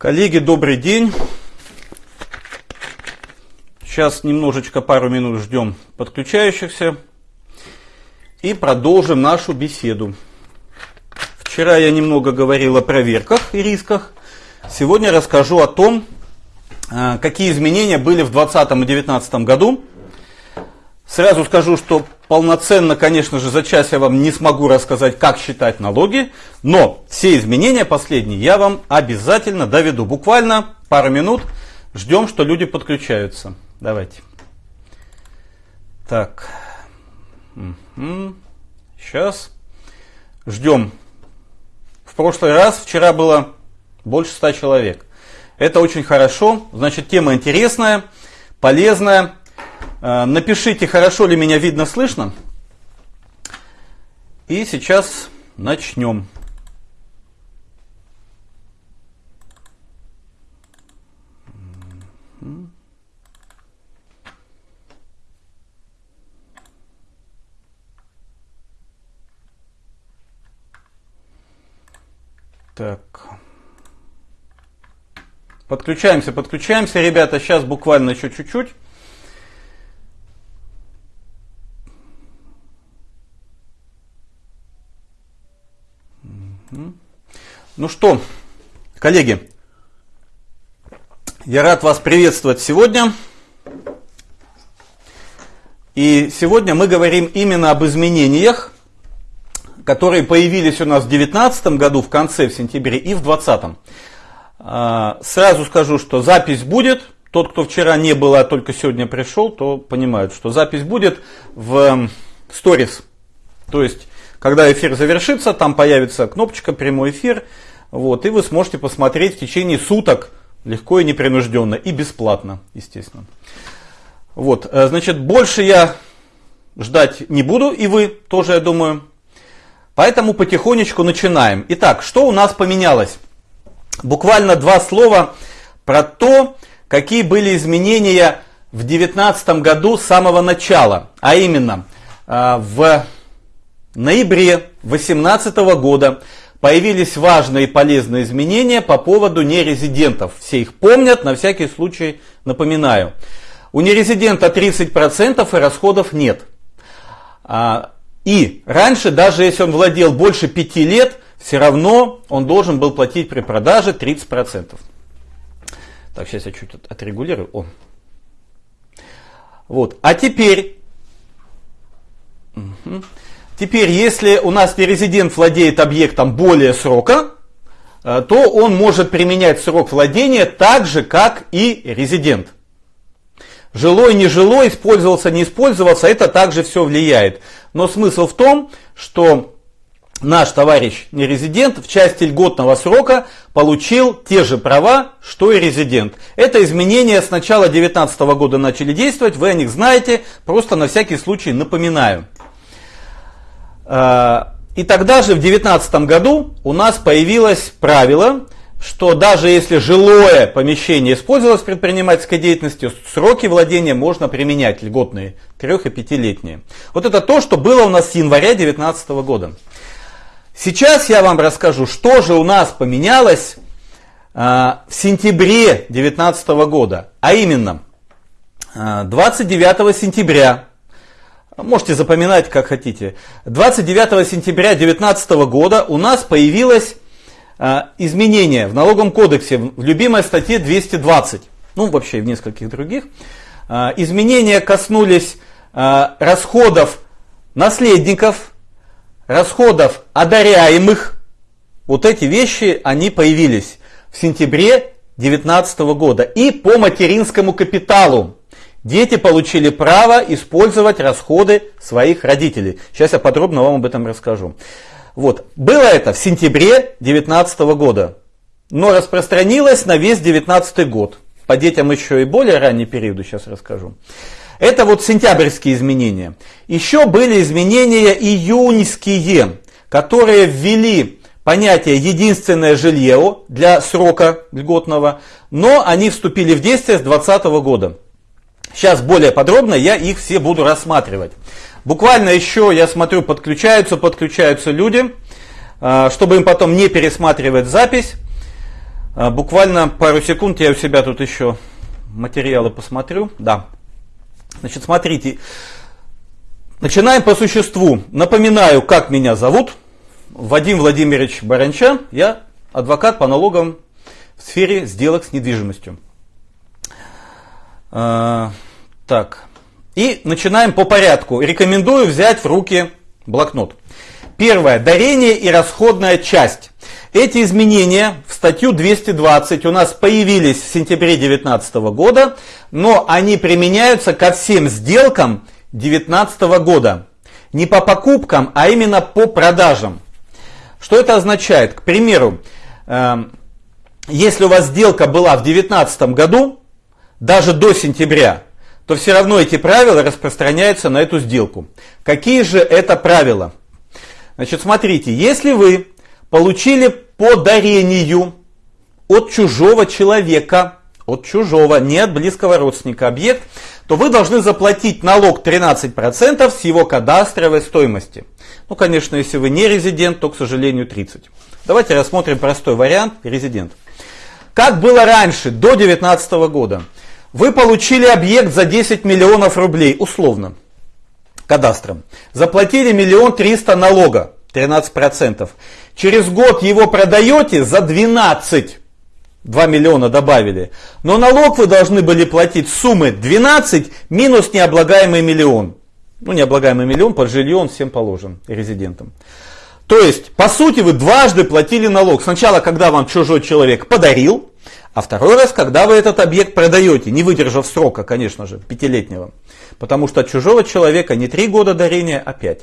Коллеги, добрый день. Сейчас немножечко, пару минут ждем подключающихся и продолжим нашу беседу. Вчера я немного говорил о проверках и рисках. Сегодня расскажу о том, а, какие изменения были в 2020 и 2019 году. Сразу скажу, что полноценно, конечно же, за час я вам не смогу рассказать, как считать налоги, но все изменения последние я вам обязательно доведу. Буквально пару минут ждем, что люди подключаются. Давайте. Так. Сейчас. Ждем. В прошлый раз, вчера было больше ста человек. Это очень хорошо. Значит, тема интересная, полезная. Э, напишите, хорошо ли меня видно, слышно. И сейчас начнем. Так. Подключаемся, подключаемся, ребята. Сейчас буквально еще чуть-чуть. Ну что, коллеги, я рад вас приветствовать сегодня. И сегодня мы говорим именно об изменениях, которые появились у нас в 2019 году, в конце, в сентябре и в 2020. А, сразу скажу, что запись будет. Тот, кто вчера не был, а только сегодня пришел, то понимают, что запись будет в сторис. То есть когда эфир завершится, там появится кнопочка «Прямой эфир», вот, и вы сможете посмотреть в течение суток легко и непринужденно, и бесплатно, естественно. Вот, э, значит, больше я ждать не буду, и вы тоже, я думаю. Поэтому потихонечку начинаем. Итак, что у нас поменялось? Буквально два слова про то, какие были изменения в 2019 году с самого начала. А именно, э, в в ноябре 2018 года появились важные и полезные изменения по поводу нерезидентов. Все их помнят, на всякий случай напоминаю. У нерезидента 30% и расходов нет. А, и раньше, даже если он владел больше 5 лет, все равно он должен был платить при продаже 30%. Так, сейчас я чуть отрегулирую. О. Вот. А теперь... Угу. Теперь, если у нас нерезидент владеет объектом более срока, э, то он может применять срок владения так же, как и резидент. Жилой, нежилой, использовался, не использовался, это также все влияет. Но смысл в том, что наш товарищ нерезидент в части льготного срока получил те же права, что и резидент. Это изменения с начала 2019 года начали действовать, вы о них знаете, просто на всякий случай напоминаю. А, и тогда же в 2019 году у нас появилось правило, что даже если жилое помещение использовалось предпринимательской деятельностью, сроки владения можно применять льготные, трех- и пятилетние. Вот это то, что было у нас с января 2019 года. Сейчас я вам расскажу, что же у нас поменялось а, в сентябре 2019 года. А именно, 29 а, сентября Можете запоминать, как хотите. 29 сентября 2019 года у нас появилось э, изменение в налоговом кодексе в любимой статье 220, ну вообще и в нескольких других. Э, изменения коснулись э, расходов наследников, расходов одаряемых. Вот эти вещи, они появились в сентябре 2019 года. И по материнскому капиталу. Дети получили право использовать расходы своих родителей. Сейчас я подробно вам об этом расскажу. Вот. Было это в сентябре 2019 года, но распространилось на весь 2019 год. По детям еще и более ранний период, сейчас расскажу. Это вот сентябрьские изменения. Еще были изменения июньские, которые ввели понятие единственное жилье для срока льготного, но они вступили в действие с 2020 года. Сейчас более подробно я их все буду рассматривать. Буквально еще, я смотрю, подключаются, подключаются люди, а, чтобы им потом не пересматривать запись. А, буквально пару секунд я у себя тут еще материалы посмотрю. Да. Значит, смотрите. Начинаем по существу. Напоминаю, как меня зовут. Вадим Владимирович Баранчан. Я адвокат по налогам в сфере сделок с недвижимостью. А, так. И начинаем по порядку. Рекомендую взять в руки блокнот. Первое. Дарение и расходная часть. Эти изменения в статью 220 у нас появились в сентябре 2019 года, но они применяются ко всем сделкам 2019 года. Не по покупкам, а именно по продажам. Что это означает? К примеру, эм, если у вас сделка была в 2019 году, даже до сентября, то все равно эти правила распространяются на эту сделку. Какие же это правила? Значит, смотрите, если вы получили по дарению от чужого человека, от чужого, не от близкого родственника объект, то вы должны заплатить налог 13% с его кадастровой стоимости. Ну, конечно, если вы не резидент, то, к сожалению, 30%. Давайте рассмотрим простой вариант резидент. Как было раньше, до 2019 года, вы получили объект за 10 миллионов рублей, условно, кадастром. Заплатили миллион триста налога, 13%. Через год его продаете за 12. 2 миллиона добавили. Но налог вы должны были платить суммы 12 минус необлагаемый миллион. Ну, необлагаемый миллион под жилье он всем положен, резидентам. То есть, по сути, вы дважды платили налог. Сначала, когда вам чужой человек подарил, а второй раз, когда вы этот объект продаете, не выдержав срока, конечно же, пятилетнего. Потому что от чужого человека не три года дарения, а пять.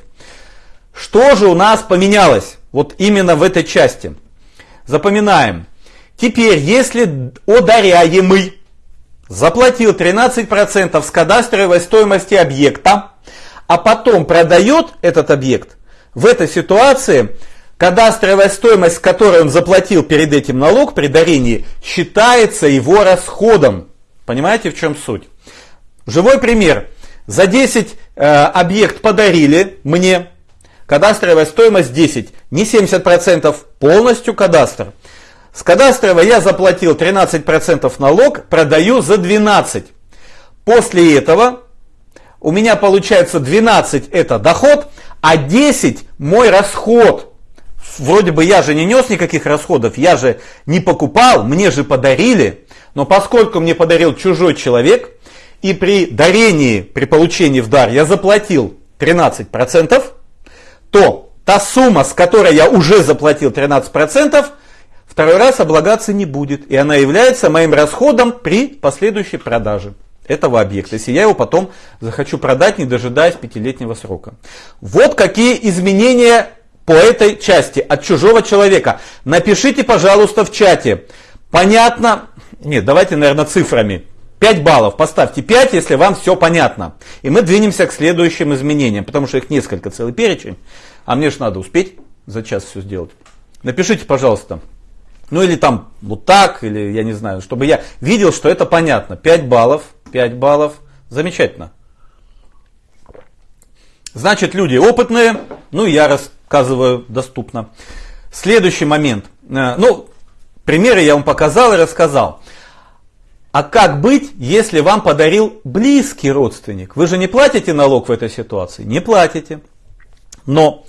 Что же у нас поменялось вот именно в этой части? Запоминаем. Теперь, если одаряемый заплатил 13% с кадастровой стоимости объекта, а потом продает этот объект, в этой ситуации кадастровая стоимость, с которой он заплатил перед этим налог при дарении, считается его расходом. Понимаете, в чем суть? Живой пример. За 10 э, объект подарили мне, Кадастровая стоимость 10. Не 70% полностью кадастр. С кадастровой я заплатил 13% налог, продаю за 12. После этого у меня получается 12 это доход, а 10 мой расход. Вроде бы я же не нес никаких расходов, я же не покупал, мне же подарили. Но поскольку мне подарил чужой человек, и при дарении, при получении в дар я заплатил 13%, то та сумма, с которой я уже заплатил 13%, второй раз облагаться не будет. И она является моим расходом при последующей продаже этого объекта, если я его потом захочу продать, не дожидаясь пятилетнего срока. Вот какие изменения по этой части от чужого человека. Напишите, пожалуйста, в чате. Понятно? Нет, давайте, наверное, цифрами. 5 баллов. Поставьте 5, если вам все понятно. И мы двинемся к следующим изменениям, потому что их несколько, целый перечень. А мне же надо успеть за час все сделать. Напишите, пожалуйста. Ну или там вот так, или я не знаю, чтобы я видел, что это понятно. 5 баллов, 5 баллов. Замечательно. Значит, люди опытные, ну я рассказываю доступно. Следующий момент. Э, ну, примеры я вам показал и рассказал. А как быть, если вам подарил близкий родственник? Вы же не платите налог в этой ситуации? Не платите. Но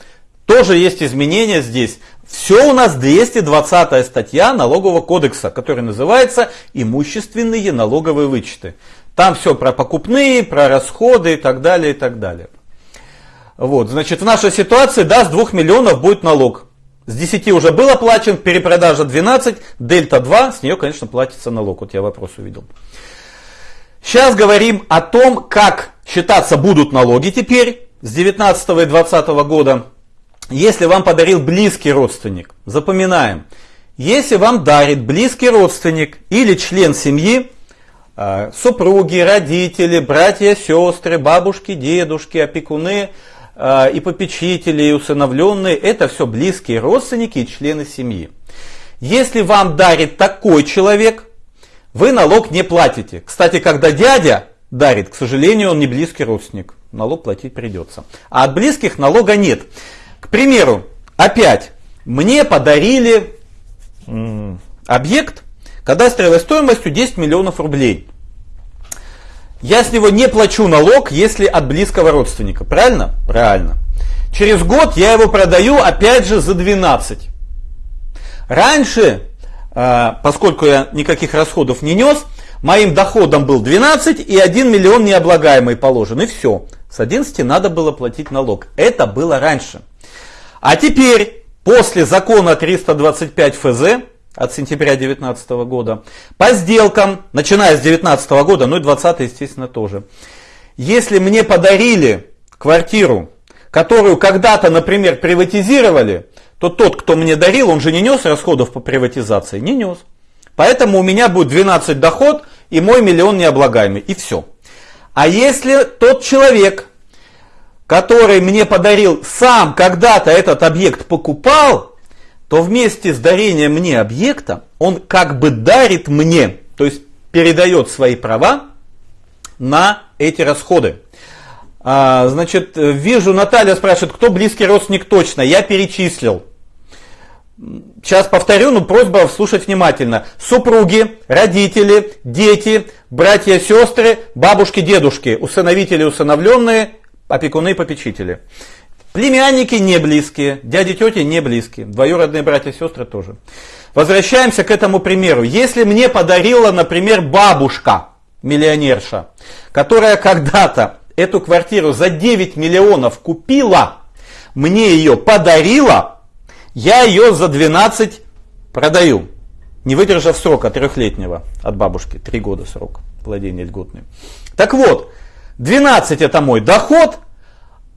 тоже есть изменения здесь. Все у нас 220 статья налогового кодекса, которая называется имущественные налоговые вычеты. Там все про покупные, про расходы и так далее, и так далее. Вот, значит, в нашей ситуации, да, с 2 миллионов будет налог. С 10 уже был оплачен, перепродажа 12, дельта 2, с нее, конечно, платится налог. Вот я вопрос увидел. Сейчас говорим о том, как считаться будут налоги теперь с 19 и 20 года. Если вам подарил близкий родственник, запоминаем, если вам дарит близкий родственник или член семьи, э, супруги, родители, братья, сестры, бабушки, дедушки, опекуны, и попечители, и усыновленные, это все близкие родственники и члены семьи. Если вам дарит такой человек, вы налог не платите. Кстати, когда дядя дарит, к сожалению, он не близкий родственник, налог платить придется. А от близких налога нет. К примеру, опять, мне подарили объект кадастровой стоимостью 10 миллионов рублей. Я с него не плачу налог, если от близкого родственника. Правильно? Правильно. Через год я его продаю опять же за 12. Раньше, э, поскольку я никаких расходов не нес, моим доходом был 12 и 1 миллион необлагаемый положен. И все. С 11 надо было платить налог. Это было раньше. А теперь, после закона 325 ФЗ, от сентября 2019 года, по сделкам, начиная с 2019 года, ну и 2020, естественно, тоже. Если мне подарили квартиру, которую когда-то, например, приватизировали, то тот, кто мне дарил, он же не нес расходов по приватизации, не нес. Поэтому у меня будет 12 доход и мой миллион необлагаемый, и все. А если тот человек, который мне подарил, сам когда-то этот объект покупал, то вместе с дарением мне объекта он как бы дарит мне, то есть передает свои права на эти расходы. А, значит, вижу, Наталья спрашивает, кто близкий родственник точно. Я перечислил. Сейчас повторю, но просьба слушать внимательно. Супруги, родители, дети, братья, сестры, бабушки, дедушки, усыновители, усыновленные, опекуны, попечители. Племянники не близкие, дяди, тети не близкие, двоюродные братья сестры тоже. Возвращаемся к этому примеру. Если мне подарила, например, бабушка, миллионерша, которая когда-то эту квартиру за 9 миллионов купила, мне ее подарила, я ее за 12 продаю, не выдержав срока трехлетнего от бабушки, 3 года срок владения льготный. Так вот, 12 это мой доход,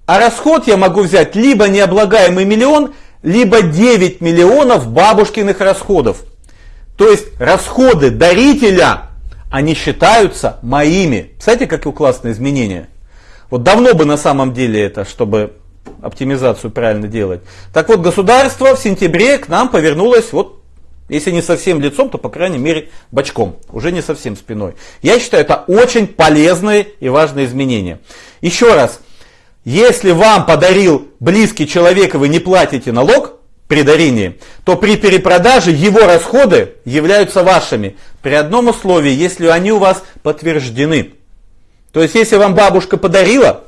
а расход я могу взять либо необлагаемый миллион, либо 9 миллионов бабушкиных расходов. То есть расходы дарителя, они считаются моими. Кстати, какие классные изменения. Вот давно бы на самом деле это, чтобы оптимизацию правильно делать. Так вот, государство в сентябре к нам повернулось вот если не совсем лицом, то по крайней мере бочком, уже не совсем спиной. Я считаю, это очень полезные и важные изменения. Еще раз, если вам подарил близкий человек, и вы не платите налог при дарении, то при перепродаже его расходы являются вашими. При одном условии, если они у вас подтверждены. То есть, если вам бабушка подарила,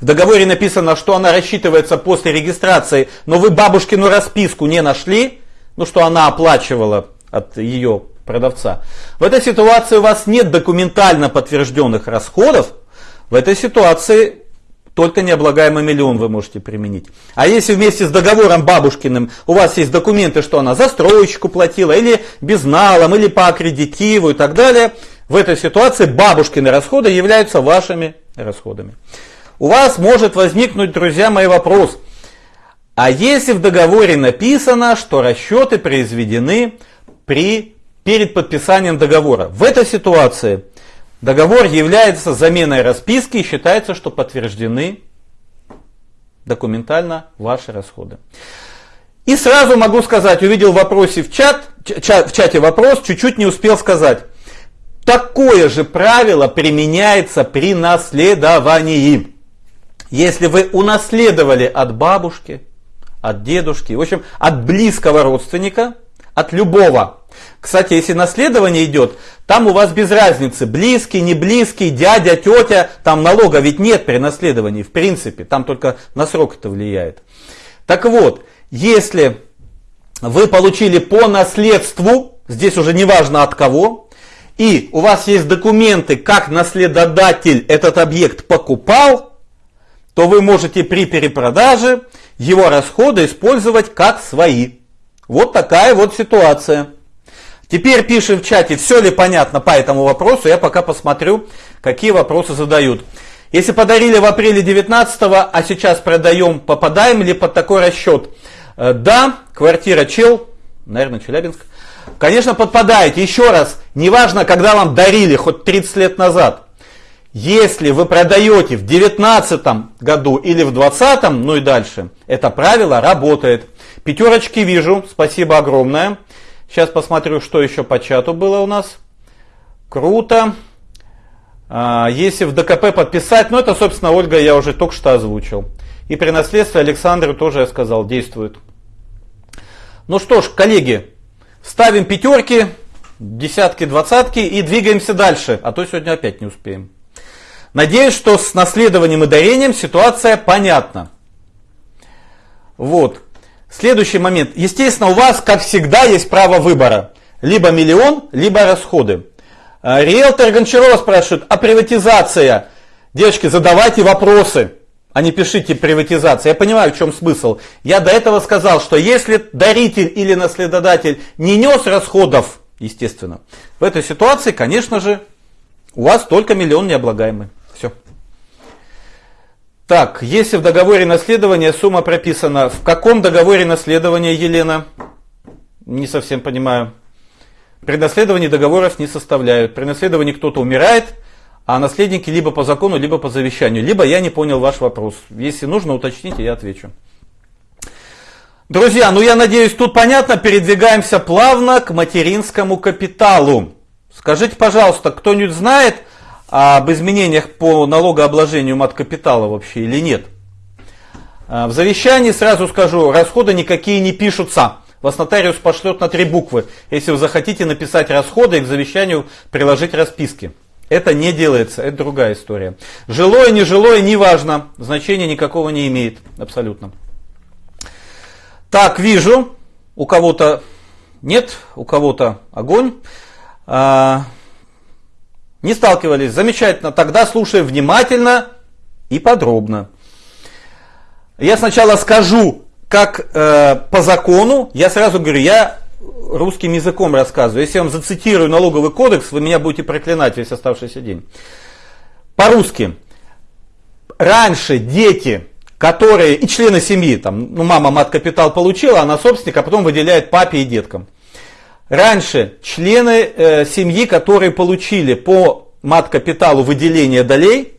в договоре написано, что она рассчитывается после регистрации, но вы бабушкину расписку не нашли, ну что она оплачивала от ее продавца. В этой ситуации у вас нет документально подтвержденных расходов. В этой ситуации только необлагаемый миллион вы можете применить. А если вместе с договором бабушкиным у вас есть документы, что она застройщику платила, или безналом, или по аккредитиву и так далее, в этой ситуации бабушкины расходы являются вашими расходами. У вас может возникнуть, друзья мои, вопрос. А если в договоре написано, что расчеты произведены при, перед подписанием договора? В этой ситуации Договор является заменой расписки и считается, что подтверждены документально ваши расходы. И сразу могу сказать, увидел в вопросе в чат, в чате вопрос, чуть-чуть не успел сказать. Такое же правило применяется при наследовании. Если вы унаследовали от бабушки, от дедушки, в общем, от близкого родственника, от любого кстати, если наследование идет, там у вас без разницы, близкий, не близкий, дядя, тетя, там налога ведь нет при наследовании, в принципе, там только на срок это влияет. Так вот, если вы получили по наследству, здесь уже не важно от кого, и у вас есть документы, как наследодатель этот объект покупал, то вы можете при перепродаже его расходы использовать как свои. Вот такая вот ситуация. Теперь пишем в чате, все ли понятно по этому вопросу. Я пока посмотрю, какие вопросы задают. Если подарили в апреле 19 а сейчас продаем, попадаем ли под такой расчет? Э, да, квартира Чел, наверное, Челябинск. Конечно, подпадаете. Еще раз, неважно, когда вам дарили, хоть 30 лет назад. Если вы продаете в 19 году или в 20, ну и дальше, это правило работает. Пятерочки вижу, спасибо огромное. Сейчас посмотрю, что еще по чату было у нас. Круто. А, если в ДКП подписать, ну это, собственно, Ольга я уже только что озвучил. И при наследстве Александру тоже я сказал, действует. Ну что ж, коллеги, ставим пятерки, десятки, двадцатки и двигаемся дальше, а то сегодня опять не успеем. Надеюсь, что с наследованием и дарением ситуация понятна. Вот. Следующий момент. Естественно, у вас, как всегда, есть право выбора. Либо миллион, либо расходы. А, риэлтор Гончарова спрашивает, а приватизация? Девочки, задавайте вопросы, а не пишите приватизация. Я понимаю, в чем смысл. Я до этого сказал, что если даритель или наследодатель не нес расходов, естественно, в этой ситуации, конечно же, у вас только миллион необлагаемый. Все. Так, если в договоре наследования сумма прописана, в каком договоре наследования, Елена? Не совсем понимаю. При наследовании договоров не составляют. При наследовании кто-то умирает, а наследники либо по закону, либо по завещанию. Либо я не понял ваш вопрос. Если нужно, уточните, я отвечу. Друзья, ну я надеюсь, тут понятно, передвигаемся плавно к материнскому капиталу. Скажите, пожалуйста, кто-нибудь знает об изменениях по налогообложению мат-капитала вообще или нет? А, в завещании, сразу скажу, расходы никакие не пишутся. Вас нотариус пошлет на три буквы, если вы захотите написать расходы и к завещанию приложить расписки. Это не делается, это другая история. Жилое, нежилое, неважно, значения никакого не имеет, абсолютно. Так, вижу, у кого-то нет, у кого-то огонь. Не сталкивались? Замечательно. Тогда слушаем внимательно и подробно. Я сначала скажу, как э, по закону, я сразу говорю, я русским языком рассказываю. Если я вам зацитирую налоговый кодекс, вы меня будете проклинать весь оставшийся день. По-русски. Раньше дети, которые, и члены семьи, там, ну мама мат капитал получила, она собственник, а потом выделяет папе и деткам. Раньше члены э, семьи, которые получили по мат-капиталу выделение долей,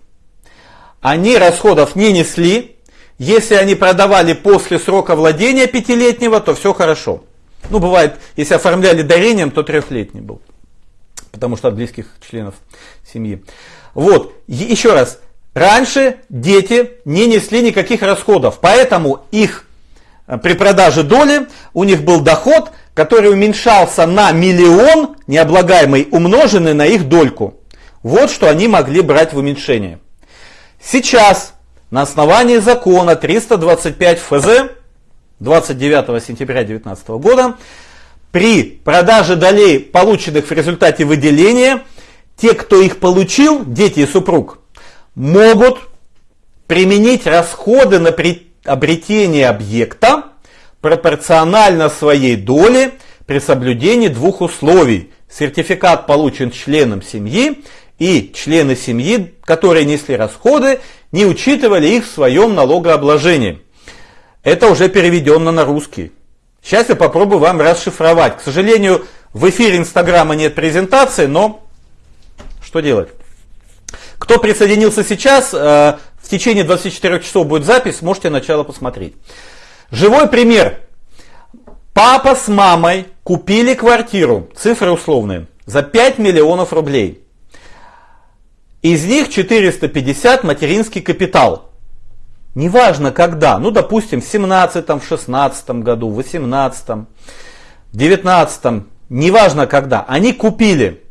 они расходов не несли. Если они продавали после срока владения пятилетнего, то все хорошо. Ну, бывает, если оформляли дарением, то трехлетний был. Потому что от близких членов семьи. Вот, еще раз. Раньше дети не несли никаких расходов, поэтому их э, при продаже доли у них был доход, который уменьшался на миллион необлагаемый, умноженный на их дольку. Вот что они могли брать в уменьшение. Сейчас на основании закона 325 ФЗ 29 сентября 2019 года при продаже долей, полученных в результате выделения, те, кто их получил, дети и супруг, могут применить расходы на приобретение объекта пропорционально своей доле при соблюдении двух условий. Сертификат получен членом семьи, и члены семьи, которые несли расходы, не учитывали их в своем налогообложении. Это уже переведено на русский. Сейчас я попробую вам расшифровать. К сожалению, в эфире Инстаграма нет презентации, но что делать? Кто присоединился сейчас, э, в течение 24 часов будет запись, можете начало посмотреть. Живой пример. Папа с мамой купили квартиру, цифры условные, за 5 миллионов рублей. Из них 450 материнский капитал. Неважно когда, ну допустим в 17, в 16 году, в 18, в 19, неважно когда, они купили,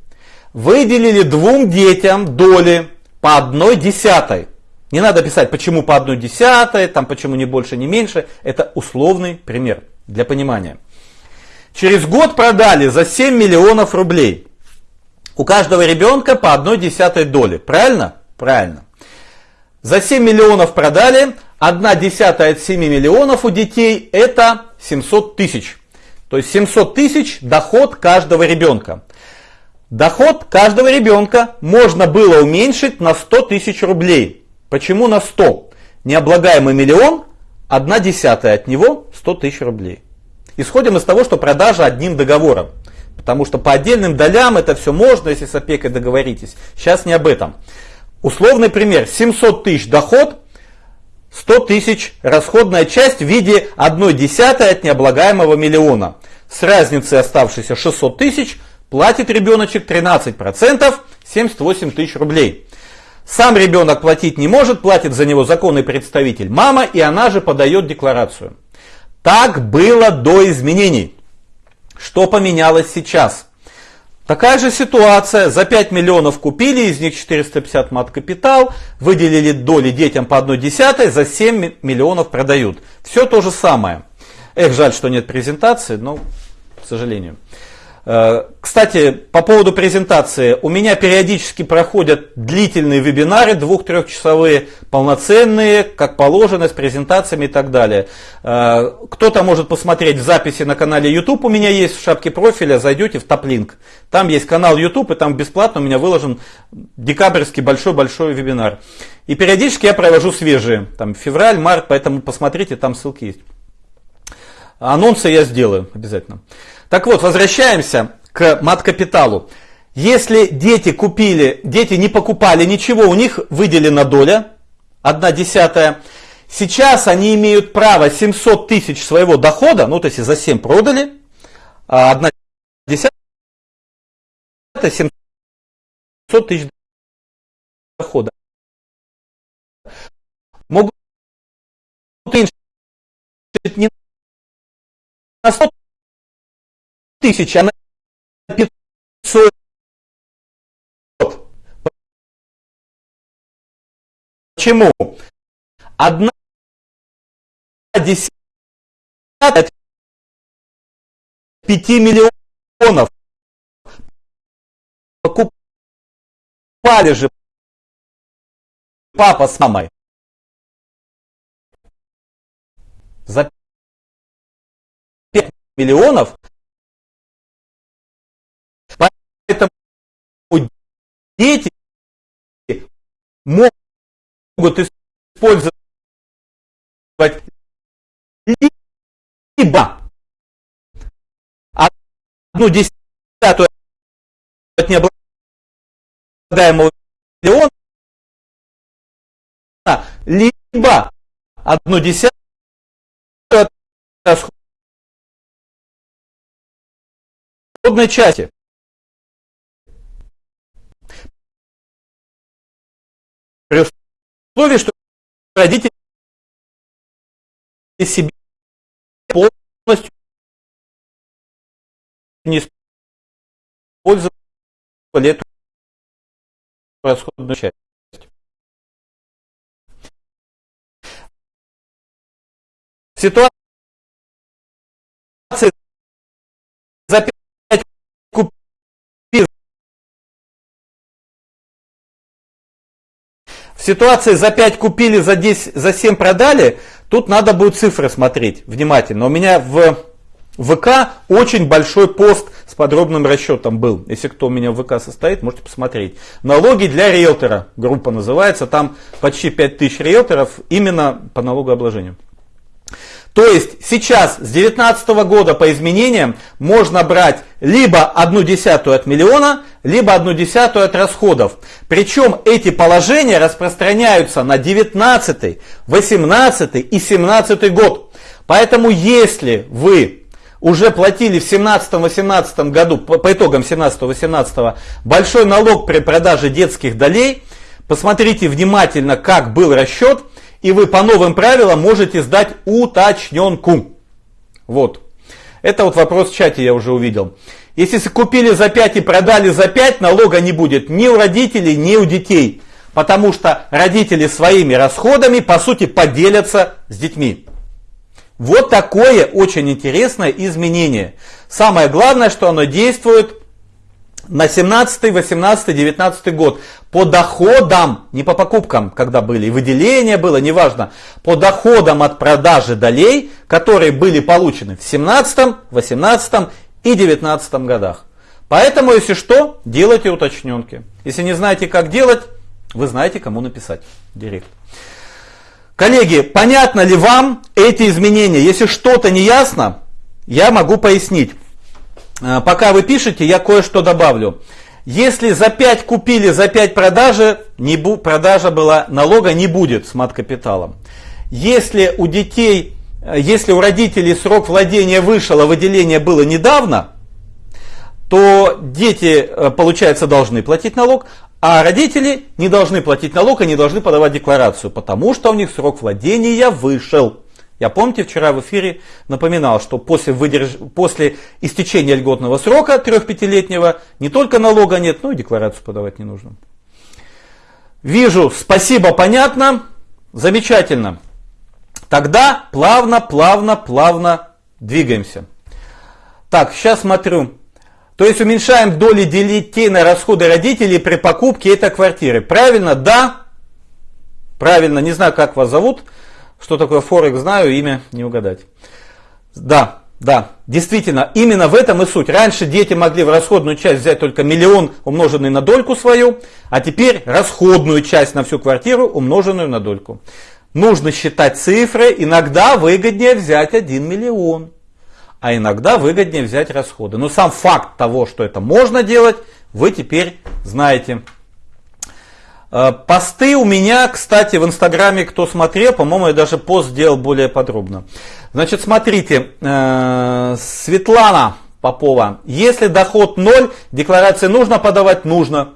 выделили двум детям доли по одной десятой. Не надо писать, почему по одной десятой, там почему не больше, не меньше. Это условный пример для понимания. Через год продали за 7 миллионов рублей. У каждого ребенка по одной десятой доли. Правильно? Правильно. За 7 миллионов продали, одна десятая от 7 миллионов у детей это 700 тысяч. То есть 700 тысяч доход каждого ребенка. Доход каждого ребенка можно было уменьшить на 100 тысяч рублей. Почему на 100? Необлагаемый миллион, одна десятая от него 100 тысяч рублей. Исходим из того, что продажа одним договором. Потому что по отдельным долям это все можно, если с опекой договоритесь. Сейчас не об этом. Условный пример. 700 тысяч доход, 100 тысяч расходная часть в виде 1 десятой от необлагаемого миллиона. С разницей оставшейся 600 тысяч платит ребеночек 13%, 78 тысяч рублей. Сам ребенок платить не может, платит за него законный представитель мама, и она же подает декларацию. Так было до изменений. Что поменялось сейчас? Такая же ситуация, за 5 миллионов купили, из них 450 мат капитал, выделили доли детям по 1 десятой, за 7 миллионов продают. Все то же самое. Эх, жаль, что нет презентации, но к сожалению. Э, кстати, по поводу презентации. У меня периодически проходят длительные вебинары, двух-трехчасовые, полноценные, как положено, с презентациями и так далее. Э, кто-то может посмотреть в записи на канале YouTube, у меня есть в шапке профиля, зайдете в топлинк. Там есть канал YouTube, и там бесплатно у меня выложен декабрьский большой-большой вебинар. И периодически я провожу свежие, там февраль, март, поэтому посмотрите, там ссылки есть. Анонсы я сделаю обязательно. Так вот, возвращаемся к мат-капиталу. Если дети купили, дети не покупали ничего, у них выделена доля, одна десятая. Сейчас они имеют право 700 тысяч своего дохода, ну то есть за 7 продали, а одна десятая 700 тысяч дохода. Могут уменьшить не на 100 тысяч, а на 500. Почему? Одна десятая 5 миллионов покупали же папа с мамой за 5 миллионов Поэтому дети могут использовать либо одну десятую от необлагаемого миллиона, либо одну десятую от расходной части. Условии, что родители себе полностью не использовали эту расходную часть. Ситуация за 5 купив В ситуации за 5 купили, за 10, за 7 продали, тут надо будет цифры смотреть внимательно. У меня в ВК очень большой пост с подробным расчетом был. Если кто у меня в ВК состоит, можете посмотреть. Налоги для риэлтора, группа называется, там почти 5000 риэлторов именно по налогообложению. То есть сейчас с 2019 года по изменениям можно брать либо одну десятую от миллиона, либо одну десятую от расходов. Причем эти положения распространяются на 19, 18 и 17 год. Поэтому если вы уже платили в 17-18 году, по, по итогам 17-18, большой налог при продаже детских долей, посмотрите внимательно, как был расчет, и вы по новым правилам можете сдать уточненку. Вот. Это вот вопрос в чате я уже увидел. Если купили за 5 и продали за 5, налога не будет ни у родителей, ни у детей. Потому что родители своими расходами, по сути, поделятся с детьми. Вот такое очень интересное изменение. Самое главное, что оно действует на 17, 18, 19 год по доходам, не по покупкам, когда были, выделения было, неважно, по доходам от продажи долей, которые были получены в 17, 18 и 19 годах. Поэтому, если что, делайте уточненки. Если не знаете, как делать, вы знаете, кому написать. Директ. Коллеги, понятно ли вам эти изменения? Если что-то не ясно, я могу пояснить. Э, пока вы пишете, я кое-что добавлю. Если за 5 купили, за 5 продажи, не бу, продажа была, налога не будет с мат-капиталом. Если у детей, э, если у родителей срок владения вышел, а выделение было недавно, то дети, э, получается, должны платить налог, а родители не должны платить налог и не должны подавать декларацию, потому что у них срок владения вышел. Я помните, вчера в эфире напоминал, что после, выдерж... после истечения льготного срока трех-пятилетнего не только налога нет, но и декларацию подавать не нужно. Вижу, спасибо, понятно, замечательно. Тогда плавно, плавно, плавно двигаемся. Так, сейчас смотрю. То есть уменьшаем доли детей на расходы родителей при покупке этой квартиры. Правильно? Да. Правильно. Не знаю, как вас зовут. Что такое Форекс, знаю, имя не угадать. Да, да, действительно, именно в этом и суть. Раньше дети могли в расходную часть взять только миллион, умноженный на дольку свою, а теперь расходную часть на всю квартиру, умноженную на дольку. Нужно считать цифры, иногда выгоднее взять 1 миллион, а иногда выгоднее взять расходы. Но сам факт того, что это можно делать, вы теперь знаете. Э, посты у меня, кстати, в Инстаграме, кто смотрел, по-моему, я даже пост сделал более подробно. Значит, смотрите, э, Светлана Попова, если доход ноль, декларации нужно подавать? Нужно.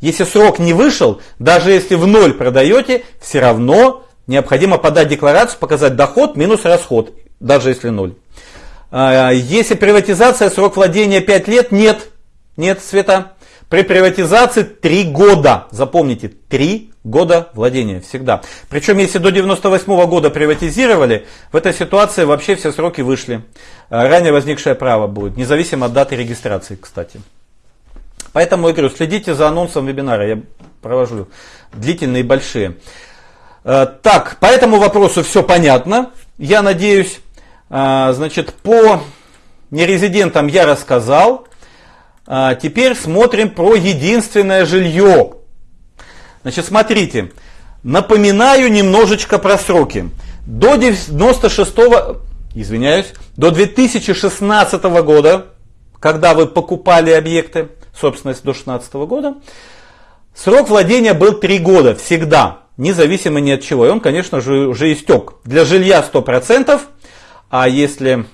Если срок не вышел, даже если в ноль продаете, все равно необходимо подать декларацию, показать доход минус расход, даже если ноль. Э, если приватизация, срок владения 5 лет, нет. Нет, Света. При приватизации 3 года. Запомните, 3 года владения всегда. Причем, если до 98 года приватизировали, в этой ситуации вообще все сроки вышли. А, ранее возникшее право будет, независимо от даты регистрации, кстати. Поэтому я говорю, следите за анонсом вебинара, я провожу длительные и большие. А, так, по этому вопросу все понятно. Я надеюсь, а, значит, по нерезидентам я рассказал. А, теперь смотрим про единственное жилье. Значит, смотрите, напоминаю немножечко про сроки. До 96 извиняюсь, до 2016 года, когда вы покупали объекты, собственность до 2016 года, срок владения был 3 года всегда, независимо ни от чего. И он, конечно же, уже истек. Для жилья 100%, а если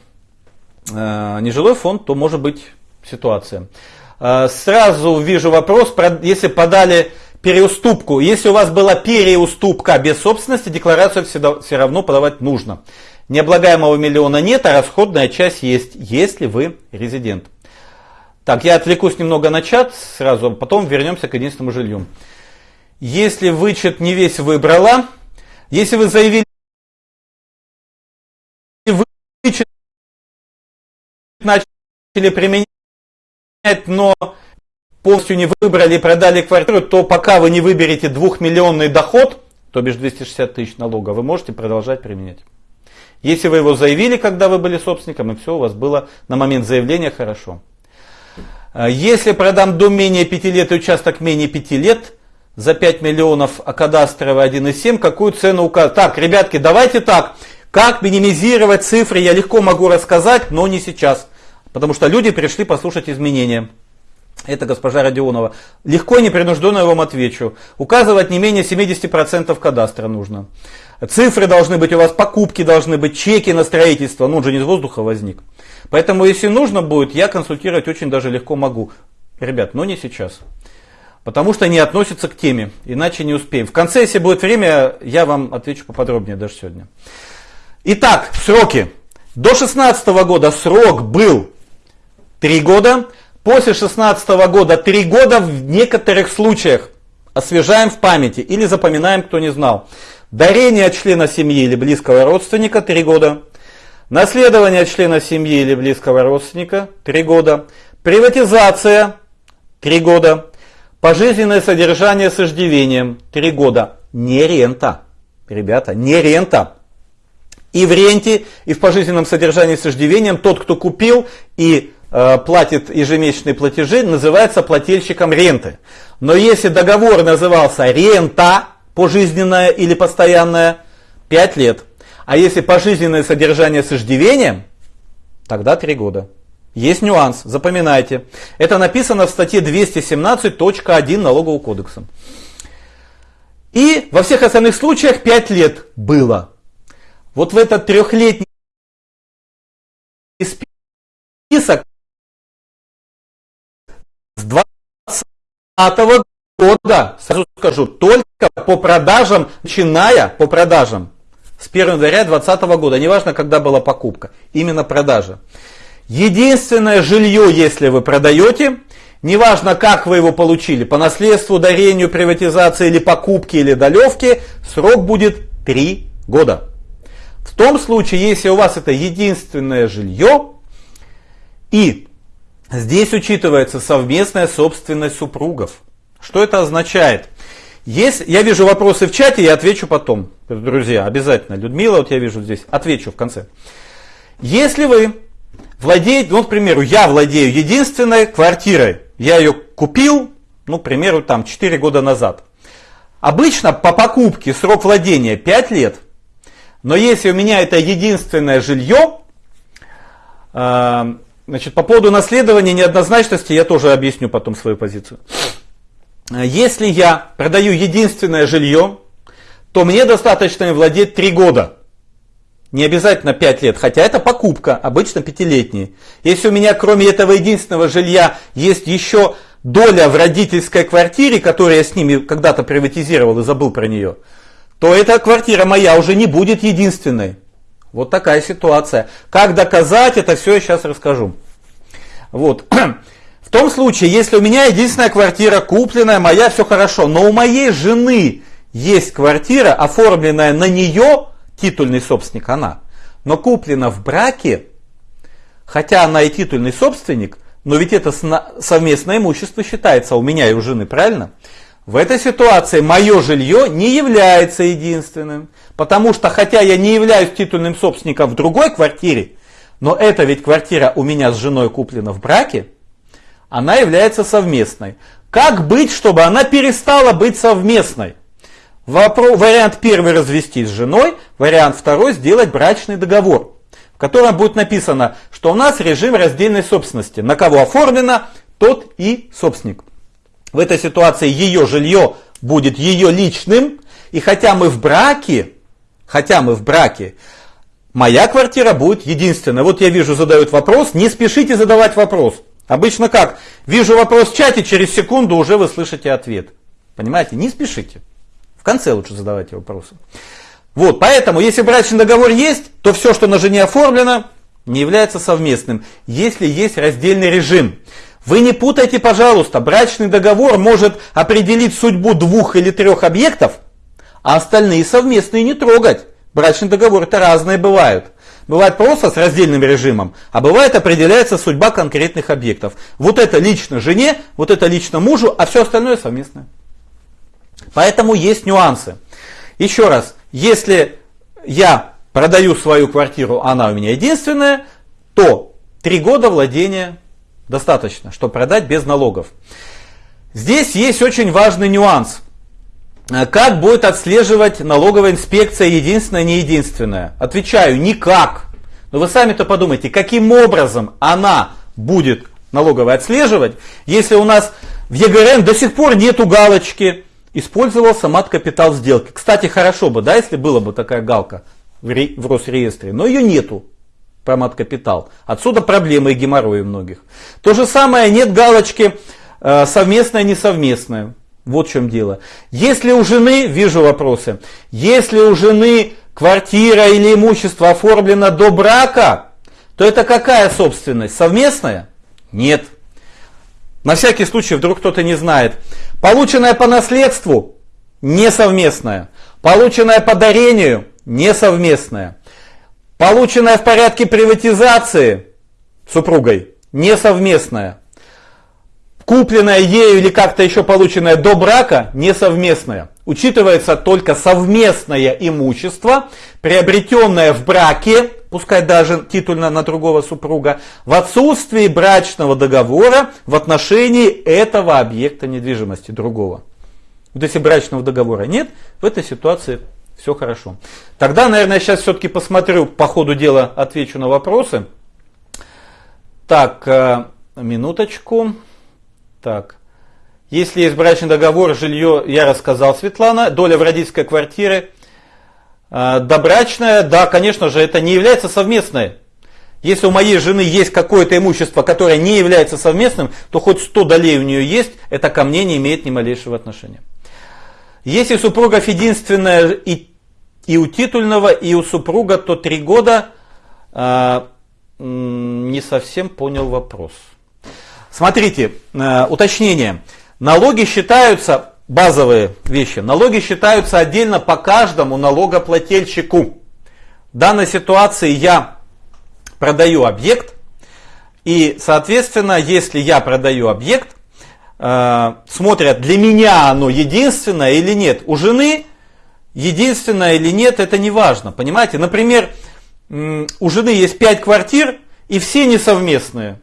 э, нежилой фонд, то может быть ситуация. Э, сразу вижу вопрос, если подали переуступку, если у вас была переуступка без собственности, декларацию всегда, все равно подавать нужно. Необлагаемого миллиона нет, а расходная часть есть, если вы резидент. Так, я отвлекусь немного на чат сразу, а потом вернемся к единственному жилью. Если вычет не весь выбрала, если вы заявили вычет начали применять но полностью не выбрали и продали квартиру, то пока вы не выберете двухмиллионный доход, то бишь 260 тысяч налога, вы можете продолжать применять. Если вы его заявили, когда вы были собственником, и все у вас было на момент заявления хорошо. А если продам дом менее 5 лет и участок менее 5 лет, за 5 миллионов, а кадастровый 1,7, какую цену указать? Так, ребятки, давайте так. Как минимизировать цифры, я легко могу рассказать, но не сейчас. Потому что люди пришли послушать изменения. Это госпожа Родионова. Легко и непринужденно я вам отвечу. Указывать не менее 70% кадастра нужно. Цифры должны быть у вас, покупки должны быть, чеки на строительство. Ну, он же не из воздуха возник. Поэтому, если нужно будет, я консультировать очень даже легко могу. Ребят, но не сейчас. Потому что не относится к теме, иначе не успеем. В конце, если будет время, я вам отвечу поподробнее даже сегодня. Итак, сроки. До 2016 года срок был Три года. После 16 года три года в некоторых случаях освежаем в памяти или запоминаем, кто не знал. Дарение от члена семьи или близкого родственника три года. Наследование от члена семьи или близкого родственника три года. Приватизация три года. Пожизненное содержание с иждивением три года. Не рента. Ребята, не рента. И в ренте, и в пожизненном содержании с иждивением тот, кто купил и платит ежемесячные платежи, называется плательщиком ренты. Но если договор назывался рента, пожизненная или постоянная, 5 лет. А если пожизненное содержание с иждивением, тогда 3 года. Есть нюанс, запоминайте. Это написано в статье 217.1 налогового кодекса. И во всех остальных случаях 5 лет было. Вот в этот трехлетний список с 2020 года, сразу скажу, только по продажам, начиная по продажам с 1 января 2020 года, неважно, когда была покупка, именно продажа. Единственное жилье, если вы продаете, неважно, как вы его получили, по наследству, дарению, приватизации или покупке или долевке, срок будет 3 года. В том случае, если у вас это единственное жилье, и здесь учитывается совместная собственность супругов. Что это означает? Есть, я вижу вопросы в чате, я отвечу потом, друзья, обязательно. Людмила, вот я вижу здесь, отвечу в конце. Если вы владеете, ну, к примеру, я владею единственной квартирой, я ее купил, ну, к примеру, там 4 года назад. Обычно по покупке срок владения 5 лет, но если у меня это единственное жилье, э, значит, по поводу наследования неоднозначности я тоже объясню потом свою позицию. Если я продаю единственное жилье, то мне достаточно владеть 3 года. Не обязательно 5 лет, хотя это покупка, обычно пятилетние. Если у меня кроме этого единственного жилья есть еще доля в родительской квартире, которую я с ними когда-то приватизировал и забыл про нее, то эта квартира моя уже не будет единственной. Вот такая ситуация. Как доказать, это все я сейчас расскажу. Вот. В том случае, если у меня единственная квартира купленная, моя, все хорошо, но у моей жены есть квартира, оформленная на нее, титульный собственник она, но куплена в браке, хотя она и титульный собственник, но ведь это совместное имущество считается у меня и у жены, правильно? В этой ситуации мое жилье не является единственным, потому что хотя я не являюсь титульным собственником в другой квартире, но эта ведь квартира у меня с женой куплена в браке, она является совместной. Как быть, чтобы она перестала быть совместной? Вопро- вариант первый развестись с женой, вариант второй сделать брачный договор, в котором будет написано, что у нас режим раздельной собственности. На кого оформлено, тот и собственник. В этой ситуации ее жилье будет ее личным, и хотя мы в браке, хотя мы в браке, моя квартира будет единственная. Вот я вижу, задают вопрос, не спешите задавать вопрос. Обычно как? Вижу вопрос в чате, через секунду уже вы слышите ответ. Понимаете? Не спешите. В конце лучше задавайте вопросы. Вот, поэтому, если брачный договор есть, то все, что на жене оформлено, не является совместным, если есть раздельный режим. Вы не путайте, пожалуйста, брачный договор может определить судьбу двух или трех объектов, а остальные совместные не трогать. Брачный договор это разные бывают. Бывает просто с раздельным режимом, а бывает определяется судьба конкретных объектов. Вот это лично жене, вот это лично мужу, а все остальное совместное. Поэтому есть нюансы. Еще раз, если я продаю свою квартиру, она у меня единственная, то три года владения достаточно, чтобы продать без налогов. Здесь есть очень важный нюанс. Э, как будет отслеживать налоговая инспекция единственная, не единственная? Отвечаю, никак. Но вы сами-то подумайте, каким образом она будет налоговая отслеживать, если у нас в ЕГРН до сих пор нету галочки «Использовался мат-капитал сделки». Кстати, хорошо бы, да, если была бы такая галка в, в Росреестре, но ее нету про мат-капитал. Отсюда проблемы и геморрои многих. То же самое, нет галочки э, совместное, несовместное. Вот в чем дело. Если у жены, вижу вопросы, если у жены квартира или имущество оформлено до брака, то это какая собственность? Совместная? Нет. На всякий случай, вдруг кто-то не знает. Полученная по наследству? Несовместная. Полученная по дарению? Несовместная. Полученная в порядке приватизации супругой несовместная. Купленная ею или как-то еще полученная до брака несовместная. Учитывается только совместное имущество, приобретенное в браке, пускай даже титульно на другого супруга, в отсутствии брачного договора в отношении этого объекта недвижимости другого. Вот если брачного договора нет, в этой ситуации все хорошо. Тогда, наверное, сейчас все-таки посмотрю, по ходу дела отвечу на вопросы. Так, э, минуточку. Так. Если есть брачный договор, жилье, я рассказал, Светлана, доля в родительской квартире. Э, добрачная, да, конечно же, это не является совместной. Если у моей жены есть какое-то имущество, которое не является совместным, то хоть 100 долей у нее есть, это ко мне не имеет ни малейшего отношения. Если супругов единственное и и у титульного, и у супруга, то три года. Э, не совсем понял вопрос. Смотрите, э, уточнение. Налоги считаются, базовые вещи, налоги считаются отдельно по каждому налогоплательщику. В данной ситуации я продаю объект, и, соответственно, если я продаю объект, э, смотрят, для меня оно единственное или нет. У жены единственное или нет, это не важно. Понимаете? Например, у жены есть 5 квартир, и все несовместные.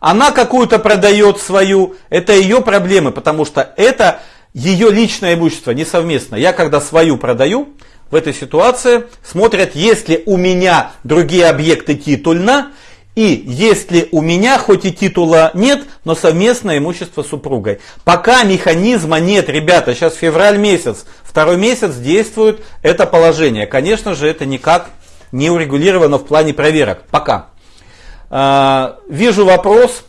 Она какую-то продает свою, это ее проблемы, потому что это ее личное имущество, не совместно. Я когда свою продаю, в этой ситуации смотрят, если у меня другие объекты титульно, и если у меня хоть и титула нет, но совместное имущество с супругой. Пока механизма нет, ребята, сейчас февраль месяц, второй месяц действует это положение. Конечно же, это никак не урегулировано в плане проверок. Пока. А, вижу вопрос.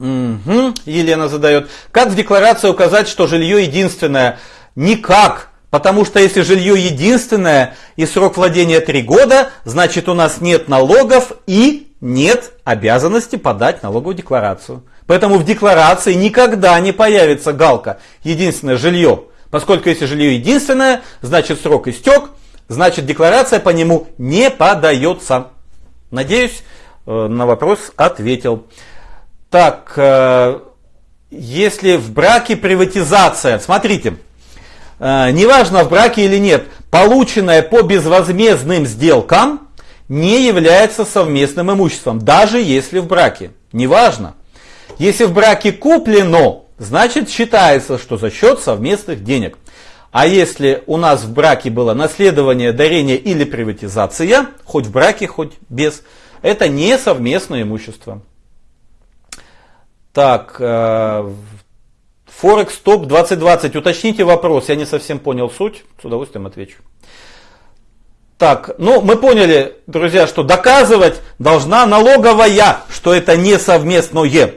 Угу, Елена задает. Как в декларации указать, что жилье единственное? Никак. Потому что если жилье единственное и срок владения 3 года, значит у нас нет налогов и нет обязанности подать налоговую декларацию. Поэтому в декларации никогда не появится галка «единственное жилье». Поскольку если жилье единственное, значит срок истек, значит декларация по нему не подается. Надеюсь, э, на вопрос ответил. Так, э, если в браке приватизация, смотрите, неважно в браке или нет, полученное по безвозмездным сделкам не является совместным имуществом, даже если в браке. Неважно. Если в браке куплено, значит считается, что за счет совместных денег. А если у нас в браке было наследование, дарение или приватизация, хоть в браке, хоть без, это не совместное имущество. Так, Форекс Топ 2020. Уточните вопрос, я не совсем понял суть, с удовольствием отвечу. Так, ну мы поняли, друзья, что доказывать должна налоговая, что это не совместное.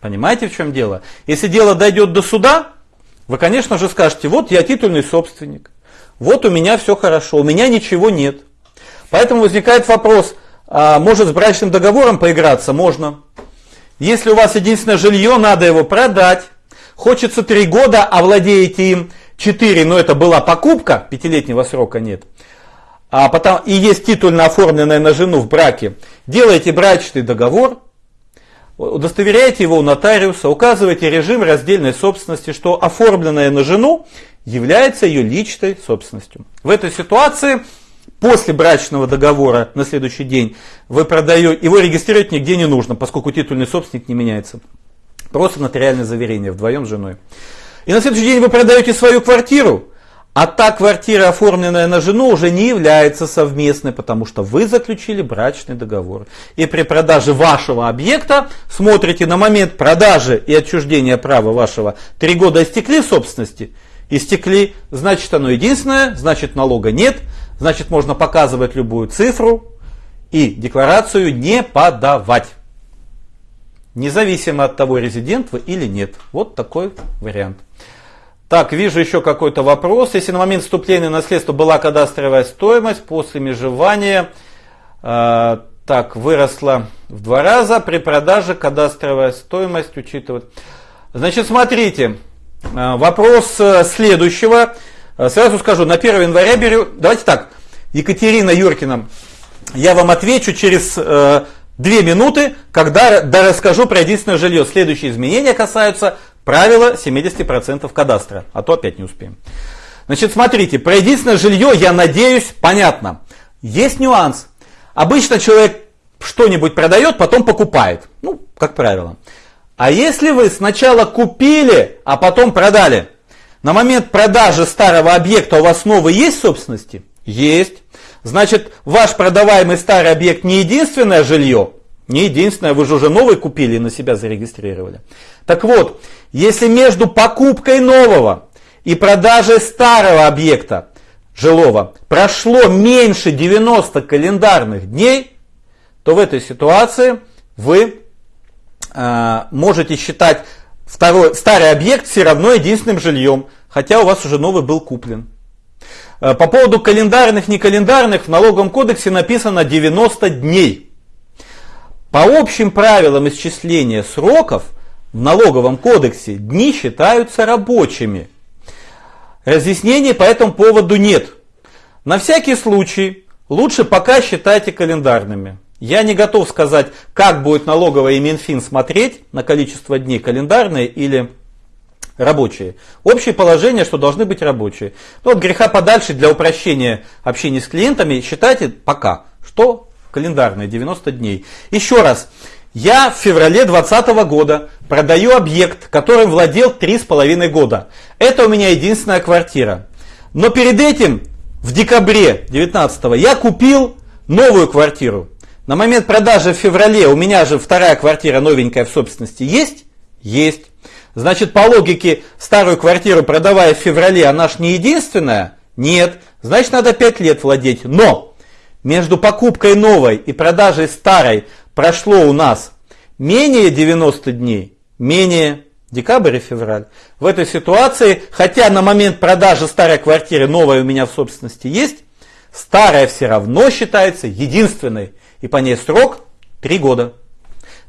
Понимаете, в чем дело? Если дело дойдет до суда, вы, конечно же, скажете, вот я титульный собственник, вот у меня все хорошо, у меня ничего нет. Поэтому возникает вопрос, а может с брачным договором поиграться? Можно. Если у вас единственное жилье, надо его продать. Хочется три года, а владеете им 4, но это была покупка, пятилетнего срока нет. А потом, и есть титульно оформленная на жену в браке. Делаете брачный договор, удостоверяете его у нотариуса, указываете режим раздельной собственности, что оформленное на жену является ее личной собственностью. В этой ситуации после брачного договора на следующий день вы продаете, его регистрировать нигде не нужно, поскольку титульный собственник не меняется. Просто нотариальное заверение вдвоем с женой. И на следующий день вы продаете свою квартиру, а та квартира, оформленная на жену, уже не является совместной, потому что вы заключили брачный договор. И при продаже вашего объекта смотрите на момент продажи и отчуждения права вашего. Три года истекли собственности? Истекли, значит оно единственное, значит налога нет, значит можно показывать любую цифру и декларацию не подавать. Независимо от того, резидент вы или нет. Вот такой вариант. Так, вижу еще какой-то вопрос. Если на момент вступления в наследство была кадастровая стоимость, после межевания э, так, выросла в два раза, при продаже кадастровая стоимость учитывает. Значит, смотрите, э, вопрос э, следующего. Э, сразу скажу, на 1 января беру, давайте так, Екатерина Юркина, я вам отвечу через э, две минуты, когда да, расскажу про единственное жилье. Следующие изменения касаются Правило 70% кадастра, а то опять не успеем. Значит, смотрите, про единственное жилье, я надеюсь, понятно. Есть нюанс. Обычно человек что-нибудь продает, потом покупает. Ну, как правило. А если вы сначала купили, а потом продали, на момент продажи старого объекта у вас новый есть собственности? Есть. Значит, ваш продаваемый старый объект не единственное жилье, не единственное, вы же уже новый купили и на себя зарегистрировали. Так вот, если между покупкой нового и продажей старого объекта жилого прошло меньше 90 календарных дней, то в этой ситуации вы э, можете считать второй, старый объект все равно единственным жильем, хотя у вас уже новый был куплен. Э, по поводу календарных, не календарных, в налоговом кодексе написано 90 дней. По общим правилам исчисления сроков в налоговом кодексе дни считаются рабочими. Разъяснений по этому поводу нет. На всякий случай лучше пока считайте календарными. Я не готов сказать, как будет налоговая и Минфин смотреть на количество дней календарные или рабочие. Общее положение, что должны быть рабочие. Но от греха подальше для упрощения общения с клиентами считайте пока, что календарные 90 дней. Еще раз, я в феврале 2020 года продаю объект, которым владел 3,5 года. Это у меня единственная квартира. Но перед этим, в декабре 2019 я купил новую квартиру. На момент продажи в феврале у меня же вторая квартира новенькая в собственности есть? Есть. Значит, по логике, старую квартиру продавая в феврале, она ж не единственная? Нет. Значит, надо 5 лет владеть. Но между покупкой новой и продажей старой прошло у нас менее 90 дней, менее декабрь и февраль. В этой ситуации, хотя на момент продажи старой квартиры новая у меня в собственности есть, старая все равно считается единственной и по ней срок 3 года.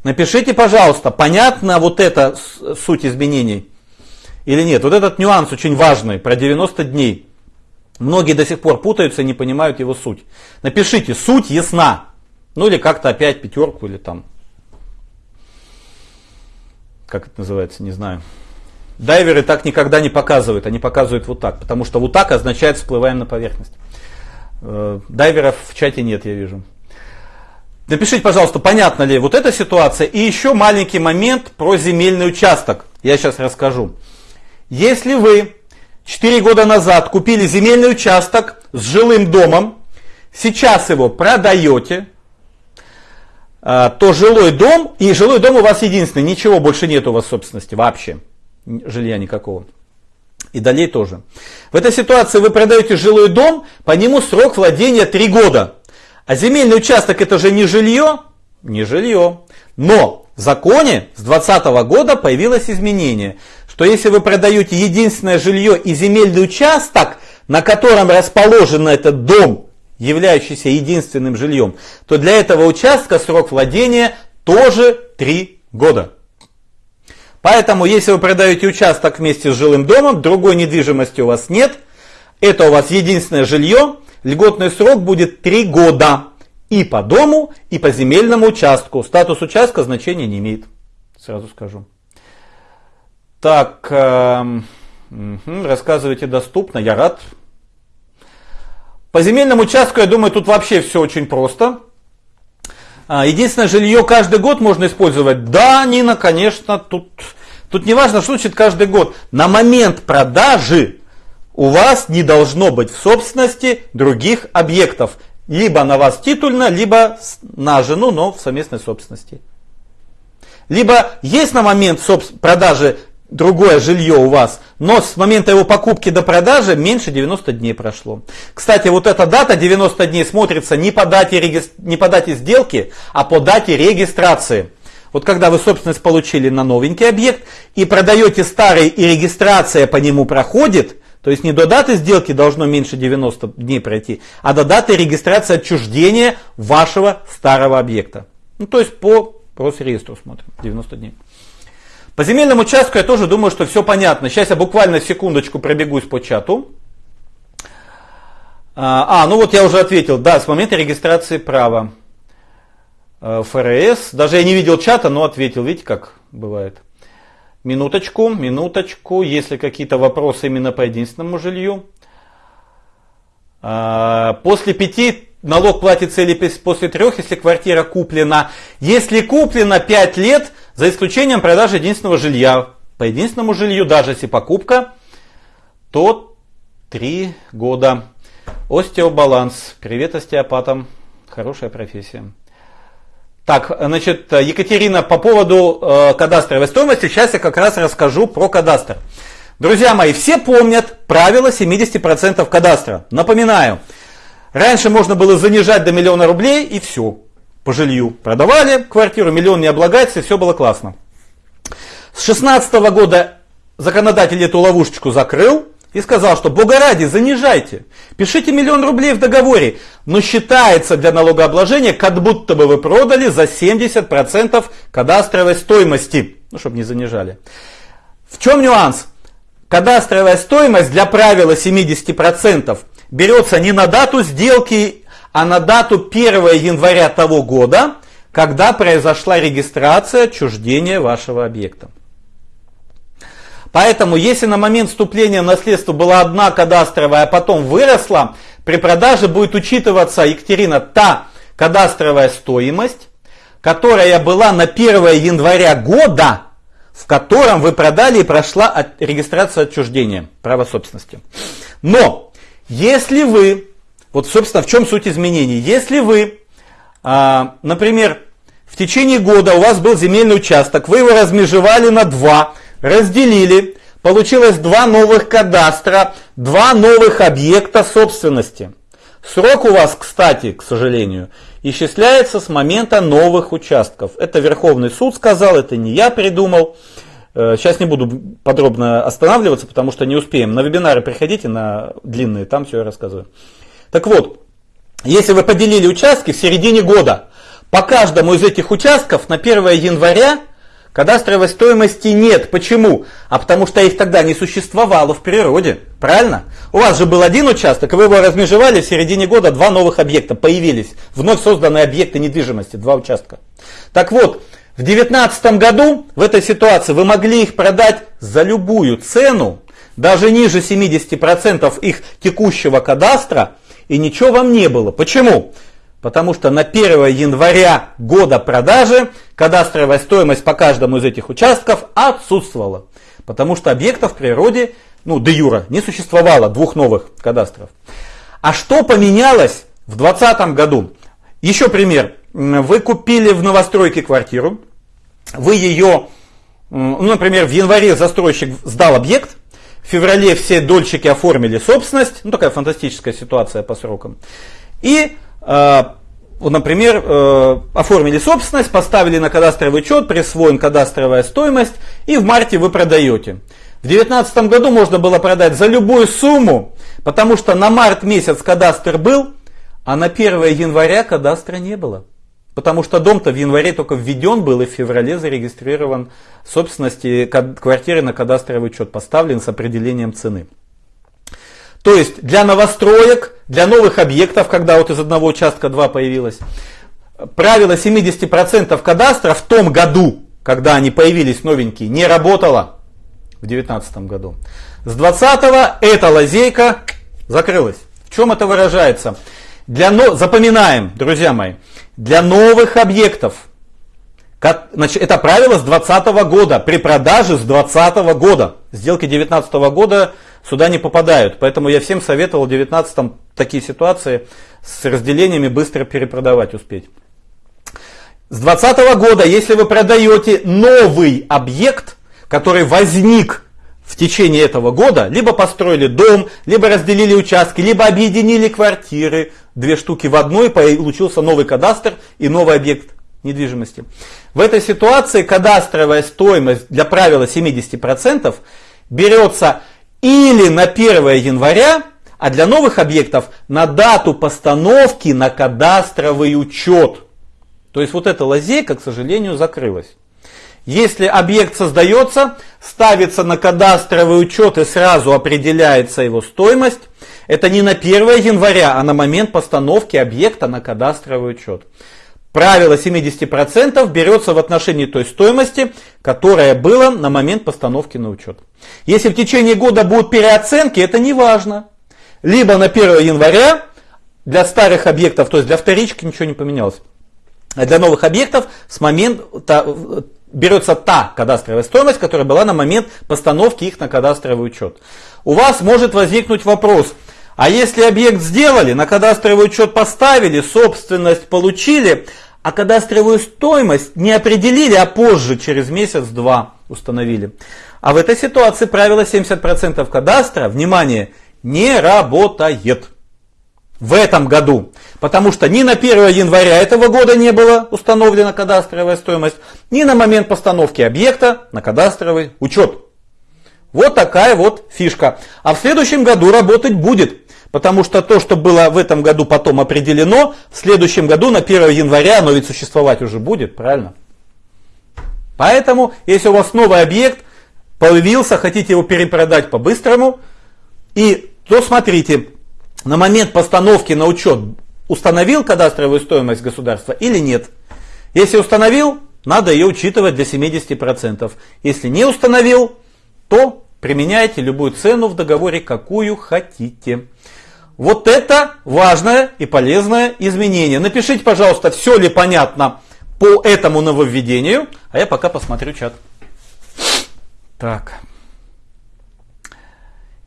Напишите, пожалуйста, понятна вот эта суть изменений или нет. Вот этот нюанс очень важный про 90 дней. Многие до сих пор путаются и не понимают его суть. Напишите, суть ясна. Ну или как-то опять пятерку или там. Как это называется, не знаю. Дайверы так никогда не показывают, они показывают вот так, потому что вот так означает всплываем на поверхность. Э, дайверов в чате нет, я вижу. Напишите, пожалуйста, понятна ли вот эта ситуация. И еще маленький момент про земельный участок. Я сейчас расскажу. Если вы 4 года назад купили земельный участок с жилым домом, сейчас его продаете, а, то жилой дом, и жилой дом у вас единственный, ничего больше нет у вас собственности вообще, жилья никакого. И далее тоже. В этой ситуации вы продаете жилой дом, по нему срок владения 3 года. А земельный участок это же не жилье? Не жилье. Но в законе с 2020 года появилось изменение, что если вы продаете единственное жилье и земельный участок, на котором расположен этот дом, являющийся единственным жильем, то для этого участка срок владения тоже 3 года. Поэтому, если вы продаете участок вместе с жилым домом, другой недвижимости у вас нет, это у вас единственное жилье, льготный срок будет 3 года. И по дому, и по земельному участку. Статус участка значения не имеет. Сразу скажу. Так, э, рассказывайте доступно, я рад. По земельному участку, я думаю, тут вообще все очень просто. А, единственное, жилье каждый год можно использовать. Да, Нина, конечно, тут, тут не важно, что значит каждый год. На момент продажи у вас не должно быть в собственности других объектов. Либо на вас титульно, либо на жену, но в совместной собственности. Либо есть на момент продажи другое жилье у вас, но с момента его покупки до продажи меньше 90 дней прошло. Кстати, вот эта дата 90 дней смотрится не по дате, не по дате сделки, а по дате регистрации. Вот когда вы собственность получили на новенький объект и продаете старый и регистрация по нему проходит, то есть не до даты сделки должно меньше 90 дней пройти, а до даты регистрации отчуждения вашего старого объекта. Ну, то есть по Росреестру смотрим, 90 дней. По земельному участку я тоже думаю, что все понятно. Сейчас я буквально секундочку пробегусь по чату. А, а ну вот я уже ответил, да, с момента регистрации права э, ФРС. Даже я не видел чата, но ответил. Видите, как бывает. Минуточку, минуточку. Если какие-то вопросы именно по единственному жилью. А, после пяти налог платится или после трех, если квартира куплена. Если куплена 5 лет, за исключением продажи единственного жилья. По единственному жилью, даже если покупка, то 3 года. Остеобаланс. Привет остеопатам. Хорошая профессия. Так, значит, Екатерина, по поводу э, кадастровой стоимости, сейчас я как раз расскажу про кадастр. Друзья мои, все помнят правило 70% кадастра. Напоминаю, раньше можно было занижать до миллиона рублей и все, по жилью. Продавали квартиру, миллион не облагается, и все было классно. С 2016 года законодатель эту ловушечку закрыл, и сказал, что Бога ради, занижайте, пишите миллион рублей в договоре, но считается для налогообложения, как будто бы вы продали за 70% кадастровой стоимости, ну, чтобы не занижали. В чем нюанс? Кадастровая стоимость для правила 70% берется не на дату сделки, а на дату 1 января того года, когда произошла регистрация отчуждения вашего объекта. Поэтому, если на момент вступления в наследство была одна кадастровая, а потом выросла, при продаже будет учитываться, Екатерина, та кадастровая стоимость, которая была на 1 января года, в котором вы продали и прошла от, регистрация отчуждения права собственности. Но, если вы, вот собственно в чем суть изменений, если вы, а, например, в течение года у вас был земельный участок, вы его размежевали на два, разделили, получилось два новых кадастра, два новых объекта собственности. Срок у вас, кстати, к сожалению, исчисляется с момента новых участков. Это Верховный суд сказал, это не я придумал. Э, сейчас не буду подробно останавливаться, потому что не успеем. На вебинары приходите, на длинные, там все я рассказываю. Так вот, если вы поделили участки в середине года, по каждому из этих участков на 1 января Кадастровой стоимости нет. Почему? А потому что их тогда не существовало в природе. Правильно? У вас же был один участок, вы его размежевали в середине года, два новых объекта появились. Вновь созданные объекты недвижимости, два участка. Так вот, в 2019 году в этой ситуации вы могли их продать за любую цену, даже ниже 70% их текущего кадастра, и ничего вам не было. Почему? Потому что на 1 января года продажи кадастровая стоимость по каждому из этих участков отсутствовала. Потому что объектов в природе, ну, де юра, не существовало двух новых кадастров. А что поменялось в 2020 году? Еще пример. Вы купили в новостройке квартиру, вы ее, ну, например, в январе застройщик сдал объект, в феврале все дольщики оформили собственность, ну такая фантастическая ситуация по срокам. И например, э, оформили собственность, поставили на кадастровый учет, присвоен кадастровая стоимость, и в марте вы продаете. В 2019 году можно было продать за любую сумму, потому что на март месяц кадастр был, а на 1 января кадастра не было. Потому что дом-то в январе только введен был и в феврале зарегистрирован собственности квартиры на кадастровый учет, поставлен с определением цены. То есть для новостроек, для новых объектов, когда вот из одного участка два появилось, правило 70% кадастра в том году, когда они появились новенькие, не работало в 2019 году. С 20 эта лазейка закрылась. В чем это выражается? Для, запоминаем, друзья мои, для новых объектов, значит, это правило с 2020 года, при продаже с 2020 года. Сделки 2019 года сюда не попадают. Поэтому я всем советовал в 2019 такие ситуации с разделениями быстро перепродавать успеть. С 2020 года, если вы продаете новый объект, который возник в течение этого года, либо построили дом, либо разделили участки, либо объединили квартиры, две штуки в одной, получился новый кадастр и новый объект недвижимости. В этой ситуации кадастровая стоимость для правила 70% берется или на 1 января, а для новых объектов на дату постановки на кадастровый учет. То есть вот эта лазейка, к сожалению, закрылась. Если объект создается, ставится на кадастровый учет и сразу определяется его стоимость, это не на 1 января, а на момент постановки объекта на кадастровый учет. Правило 70% берется в отношении той стоимости, которая была на момент постановки на учет. Если в течение года будут переоценки, это не важно. Либо на 1 января для старых объектов, то есть для вторички ничего не поменялось. А для новых объектов с момента берется та кадастровая стоимость, которая была на момент постановки их на кадастровый учет. У вас может возникнуть вопрос, а если объект сделали, на кадастровый учет поставили, собственность получили, а кадастровую стоимость не определили, а позже, через месяц-два установили. А в этой ситуации правило 70% кадастра, внимание, не работает. В этом году. Потому что ни на 1 января этого года не была установлена кадастровая стоимость, ни на момент постановки объекта на кадастровый учет. Вот такая вот фишка. А в следующем году работать будет. Потому что то, что было в этом году потом определено, в следующем году на 1 января оно ведь существовать уже будет, правильно? Поэтому, если у вас новый объект появился, хотите его перепродать по-быстрому, и то смотрите, на момент постановки на учет установил кадастровую стоимость государства или нет. Если установил, надо ее учитывать для 70%. Если не установил, то применяйте любую цену в договоре, какую хотите. Вот это важное и полезное изменение. Напишите, пожалуйста, все ли понятно по этому нововведению, а я пока посмотрю чат. Так.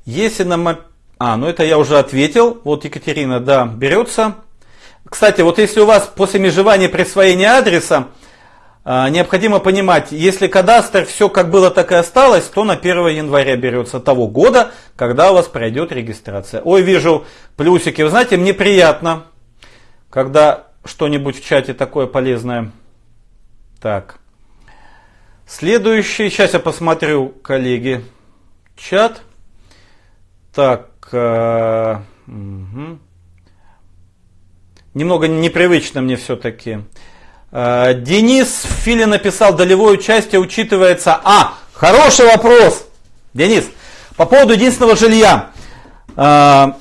Если нам... А, ну это я уже ответил. Вот Екатерина, да, берется. Кстати, вот если у вас после межевания присвоения адреса необходимо понимать, если кадастр все как было, так и осталось, то на 1 января берется того года, когда у вас пройдет регистрация. Ой, вижу плюсики. Вы знаете, мне приятно, когда что-нибудь в чате такое полезное. Так. Следующий. Сейчас я посмотрю, коллеги, чат. Так. Э. Немного непривычно мне все-таки. Э, Денис Фили написал, долевое участие учитывается. А, хороший вопрос. Денис, по поводу единственного жилья. Э,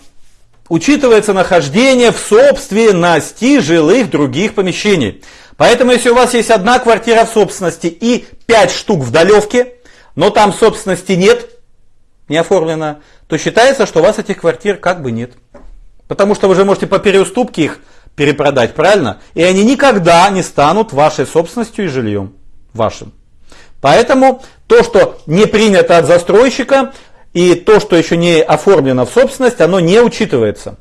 учитывается нахождение в собственности жилых других помещений. Поэтому, если у вас есть одна квартира в собственности и пять штук в долевке, но там собственности нет, не оформлено, то считается, что у вас этих квартир как бы нет. Потому что вы же можете по переуступке их перепродать, правильно? И они никогда не станут вашей собственностью и жильем вашим. Поэтому то, что не принято от застройщика, и то, что еще не оформлено в собственность, оно не учитывается.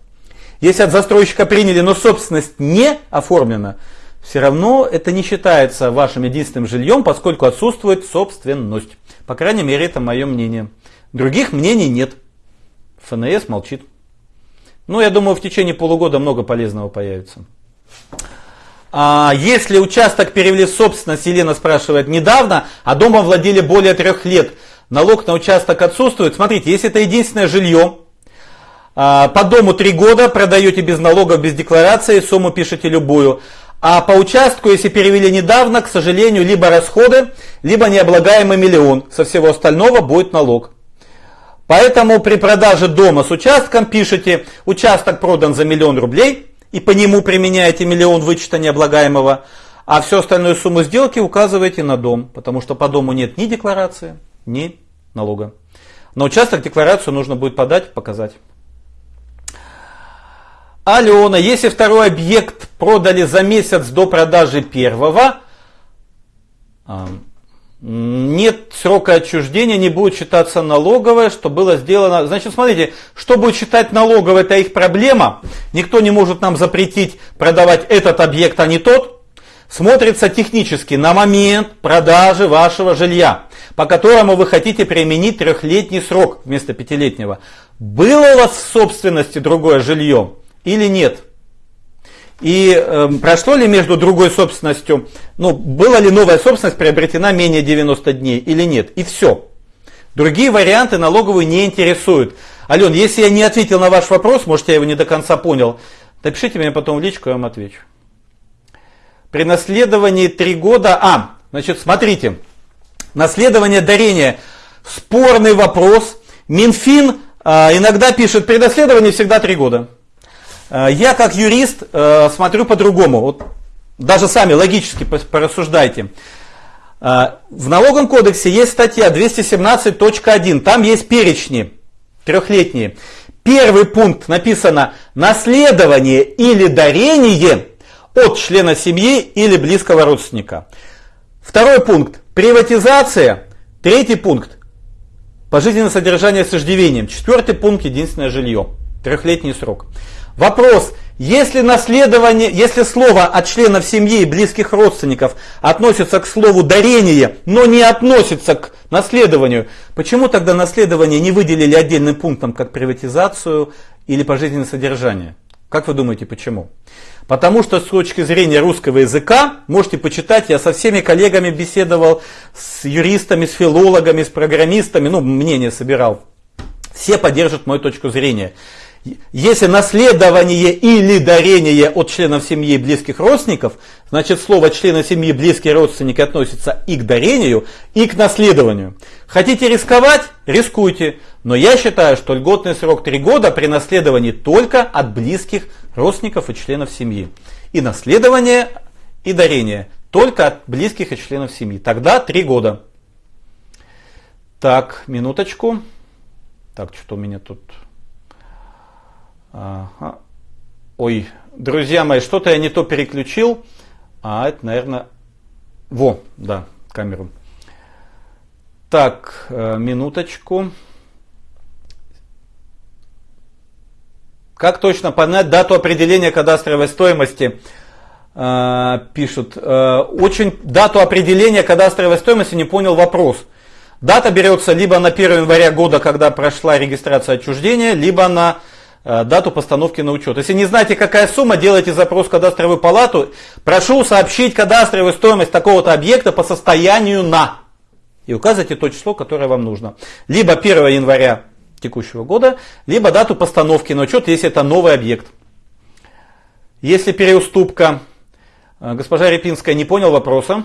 Если от застройщика приняли, но собственность не оформлена, все равно это не считается вашим единственным жильем, поскольку отсутствует собственность. По крайней мере, это мое мнение. Других мнений нет. ФНС молчит. Ну, я думаю, в течение полугода много полезного появится. А если участок перевели в собственность, Елена спрашивает, недавно, а домом владели более трех лет, налог на участок отсутствует. Смотрите, если это единственное жилье, а, по дому три года продаете без налогов, без декларации, сумму пишете любую. А по участку, если перевели недавно, к сожалению, либо расходы, либо необлагаемый миллион. Со всего остального будет налог. Поэтому при продаже дома с участком пишите, участок продан за миллион рублей, и по нему применяете миллион вычета необлагаемого, а всю остальную сумму сделки указываете на дом, потому что по дому нет ни декларации, ни налога. На участок декларацию нужно будет подать, показать. Алена, если второй объект продали за месяц до продажи первого, нет срока отчуждения, не будет считаться налоговое, что было сделано. Значит, смотрите, что будет считать налоговое, это их проблема. Никто не может нам запретить продавать этот объект, а не тот. Смотрится технически на момент продажи вашего жилья, по которому вы хотите применить трехлетний срок вместо пятилетнего. Было у вас в собственности другое жилье или нет? И э, прошло ли между другой собственностью, ну, была ли новая собственность приобретена менее 90 дней или нет? И все. Другие варианты налоговую не интересуют. Ален, если я не ответил на ваш вопрос, может я его не до конца понял, напишите мне потом в личку, я вам отвечу. При наследовании 3 года... А, значит, смотрите. Наследование дарения. Спорный вопрос. Минфин э, иногда пишет, при наследовании всегда 3 года. Э, я как юрист э, смотрю по-другому. Вот даже сами логически порассуждайте. Э, в налоговом кодексе есть статья 217.1, там есть перечни трехлетние. Первый пункт написано наследование или дарение от члена семьи или близкого родственника. Второй пункт приватизация. Третий пункт пожизненное содержание с иждивением. Четвертый пункт единственное жилье. Трехлетний срок. Вопрос, если наследование, если слово от членов семьи и близких родственников относится к слову дарение, но не относится к наследованию, почему тогда наследование не выделили отдельным пунктом, как приватизацию или пожизненное содержание? Как вы думаете, почему? Потому что с точки зрения русского языка, можете почитать, я со всеми коллегами беседовал, с юристами, с филологами, с программистами, ну, мнение собирал. Все поддержат мою точку зрения. Если наследование или дарение от членов семьи и близких родственников, значит слово члена семьи близкие родственники относится и к дарению, и к наследованию. Хотите рисковать? Рискуйте. Но я считаю, что льготный срок 3 года при наследовании только от близких родственников и членов семьи. И наследование, и дарение только от близких и членов семьи. Тогда 3 года. Так, минуточку. Так, что у меня тут... Ага. Ой, друзья мои, что-то я не то переключил. А, это, наверное... Во, да, камеру. Так, э, минуточку. Как точно понять дату определения кадастровой стоимости? Э, пишут. Э, очень дату определения кадастровой стоимости не понял вопрос. Дата берется либо на 1 января года, когда прошла регистрация отчуждения, либо на дату постановки на учет. Если не знаете, какая сумма, делайте запрос в кадастровую палату. Прошу сообщить кадастровую стоимость такого-то объекта по состоянию на. И указывайте то число, которое вам нужно. Либо 1 января текущего года, либо дату постановки на учет, если это новый объект. Если переуступка, э, госпожа Репинская не понял вопроса,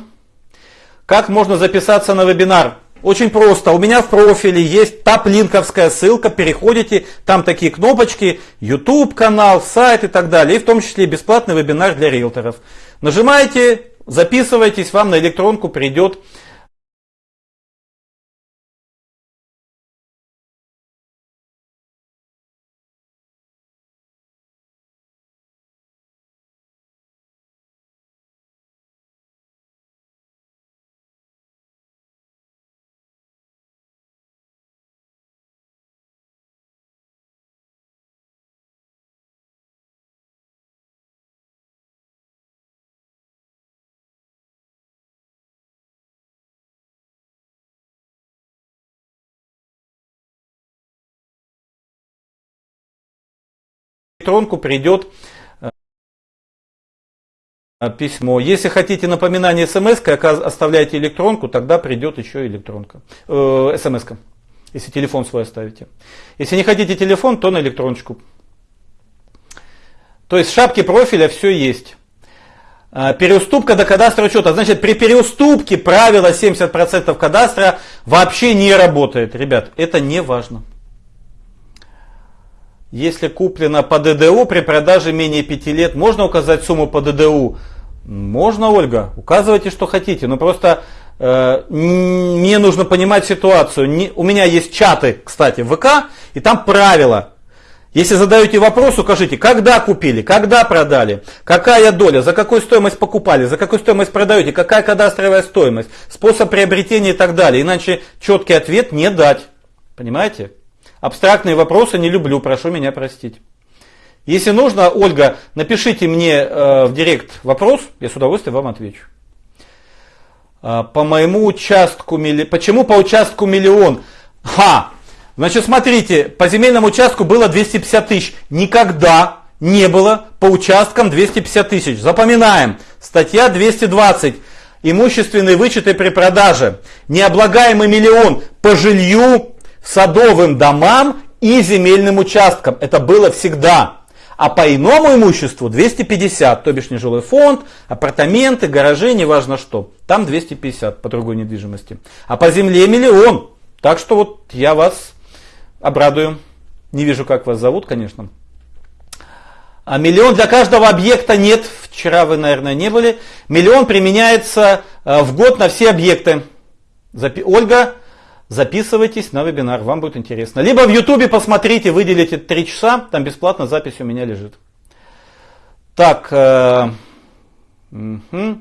как можно записаться на вебинар? Очень просто. У меня в профиле есть таплинковская ссылка. Переходите, там такие кнопочки, YouTube канал, сайт и так далее. И в том числе бесплатный вебинар для риэлторов. Нажимаете, записывайтесь, вам на электронку придет электронку придет э, письмо. Если хотите напоминание смс, оставляйте электронку, тогда придет еще электронка. Э, смс. если телефон свой оставите. Если не хотите телефон, то на электроночку. То есть в шапке профиля все есть. Э, переуступка до кадастра учета. Значит, при переуступке правило 70% кадастра вообще не работает. Ребят, это не важно. Если куплено по ДДУ при продаже менее 5 лет, можно указать сумму по ДДУ? Можно, Ольга, указывайте, что хотите. Но просто э, мне нужно понимать ситуацию. Не, у меня есть чаты, кстати, в ВК, и там правила. Если задаете вопрос, укажите, когда купили, когда продали, какая доля, за какую стоимость покупали, за какую стоимость продаете, какая кадастровая стоимость, способ приобретения и так далее. Иначе четкий ответ не дать. Понимаете? Абстрактные вопросы не люблю, прошу меня простить. Если нужно, Ольга, напишите мне э, в директ вопрос, я с удовольствием вам отвечу. Э, по моему участку, милли... почему по участку миллион? Ха! Значит, смотрите, по земельному участку было 250 тысяч. Никогда не было по участкам 250 тысяч. Запоминаем. Статья 220. Имущественные вычеты при продаже. Необлагаемый миллион по жилью садовым домам и земельным участкам. Это было всегда. А по иному имуществу 250, то бишь нежилой фонд, апартаменты, гаражи, неважно что. Там 250 по другой недвижимости. А по земле миллион. Так что вот я вас обрадую. Не вижу, как вас зовут, конечно. А миллион для каждого объекта нет. Вчера вы, наверное, не были. Миллион применяется э, в год на все объекты. Ольга, записывайтесь на вебинар, вам будет интересно. Либо в ютубе посмотрите, выделите 3 часа, там бесплатно запись у меня лежит. Так, э, угу.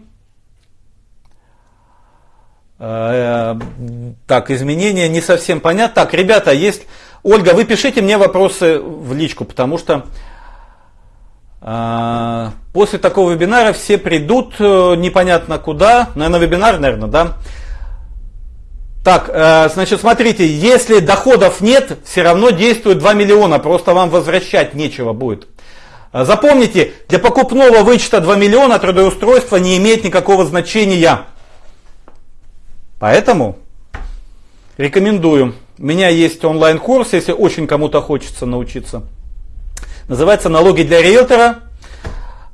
так, изменения не совсем понятно. Так, ребята, есть... Ольга, вы пишите мне вопросы в личку, потому что э, после такого вебинара все придут э, непонятно куда, наверное, вебинар, наверное, да, так, э, значит, смотрите, если доходов нет, все равно действует 2 миллиона, просто вам возвращать нечего будет. Запомните, для покупного вычета 2 миллиона трудоустройства не имеет никакого значения. Поэтому рекомендую. У меня есть онлайн-курс, если очень кому-то хочется научиться. Называется «Налоги для риэлтора».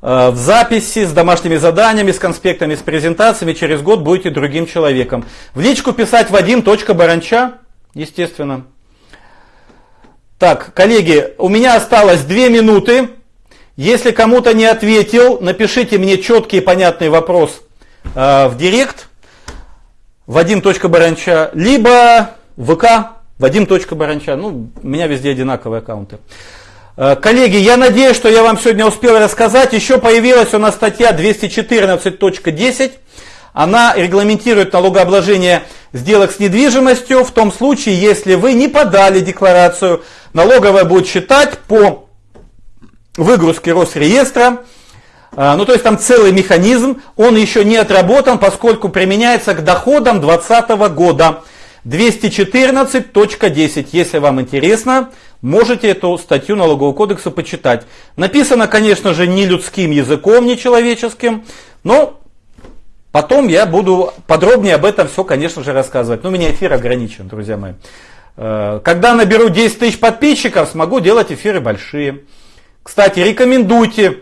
Э, в записи, с домашними заданиями, с конспектами, с презентациями через год будете другим человеком. В личку писать Вадим.баранча, естественно. Так, коллеги, у меня осталось две минуты. Если кому-то не ответил, напишите мне четкий и понятный вопрос э, в директ Вадим.баранча, либо ВК Вадим.баранча. Ну, у меня везде одинаковые аккаунты. Э, коллеги, я надеюсь, что я вам сегодня успел рассказать. Еще появилась у нас статья 214.10. Она регламентирует налогообложение сделок с недвижимостью в том случае, если вы не подали декларацию. Налоговая будет считать по выгрузке Росреестра. Э, ну, то есть там целый механизм, он еще не отработан, поскольку применяется к доходам 2020 года. 214.10. Если вам интересно, можете эту статью налогового кодекса почитать. Написано, конечно же, не людским языком, не человеческим, но потом я буду подробнее об этом все, конечно же, рассказывать. Но у меня эфир ограничен, друзья мои. Э, когда наберу 10 тысяч подписчиков, смогу делать эфиры большие. Кстати, рекомендуйте,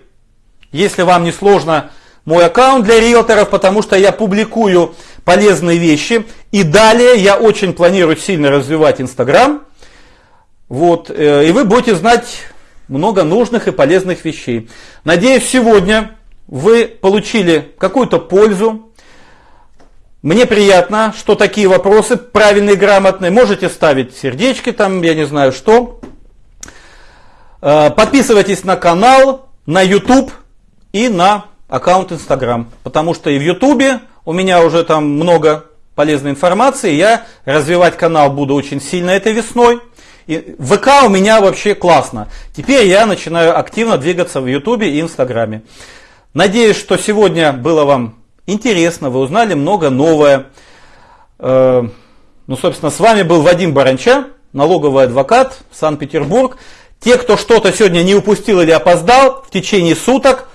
если вам не сложно, мой аккаунт для риэлторов, потому что я публикую полезные вещи. И далее я очень планирую сильно развивать Инстаграм. Вот, э, и вы будете знать много нужных и полезных вещей. Надеюсь, сегодня вы получили какую-то пользу. Мне приятно, что такие вопросы правильные, грамотные. Можете ставить сердечки там, я не знаю что. Э, подписывайтесь на канал, на YouTube и на аккаунт Instagram. Потому что и в YouTube у меня уже там много полезной информации. Я развивать канал буду очень сильно этой весной. И ВК у меня вообще классно. Теперь я начинаю активно двигаться в Ютубе и Инстаграме. Надеюсь, что сегодня было вам интересно, вы узнали много новое. Э, ну, собственно, с вами был Вадим Баранча, налоговый адвокат, Санкт-Петербург. Те, кто что-то сегодня не упустил или опоздал, в течение суток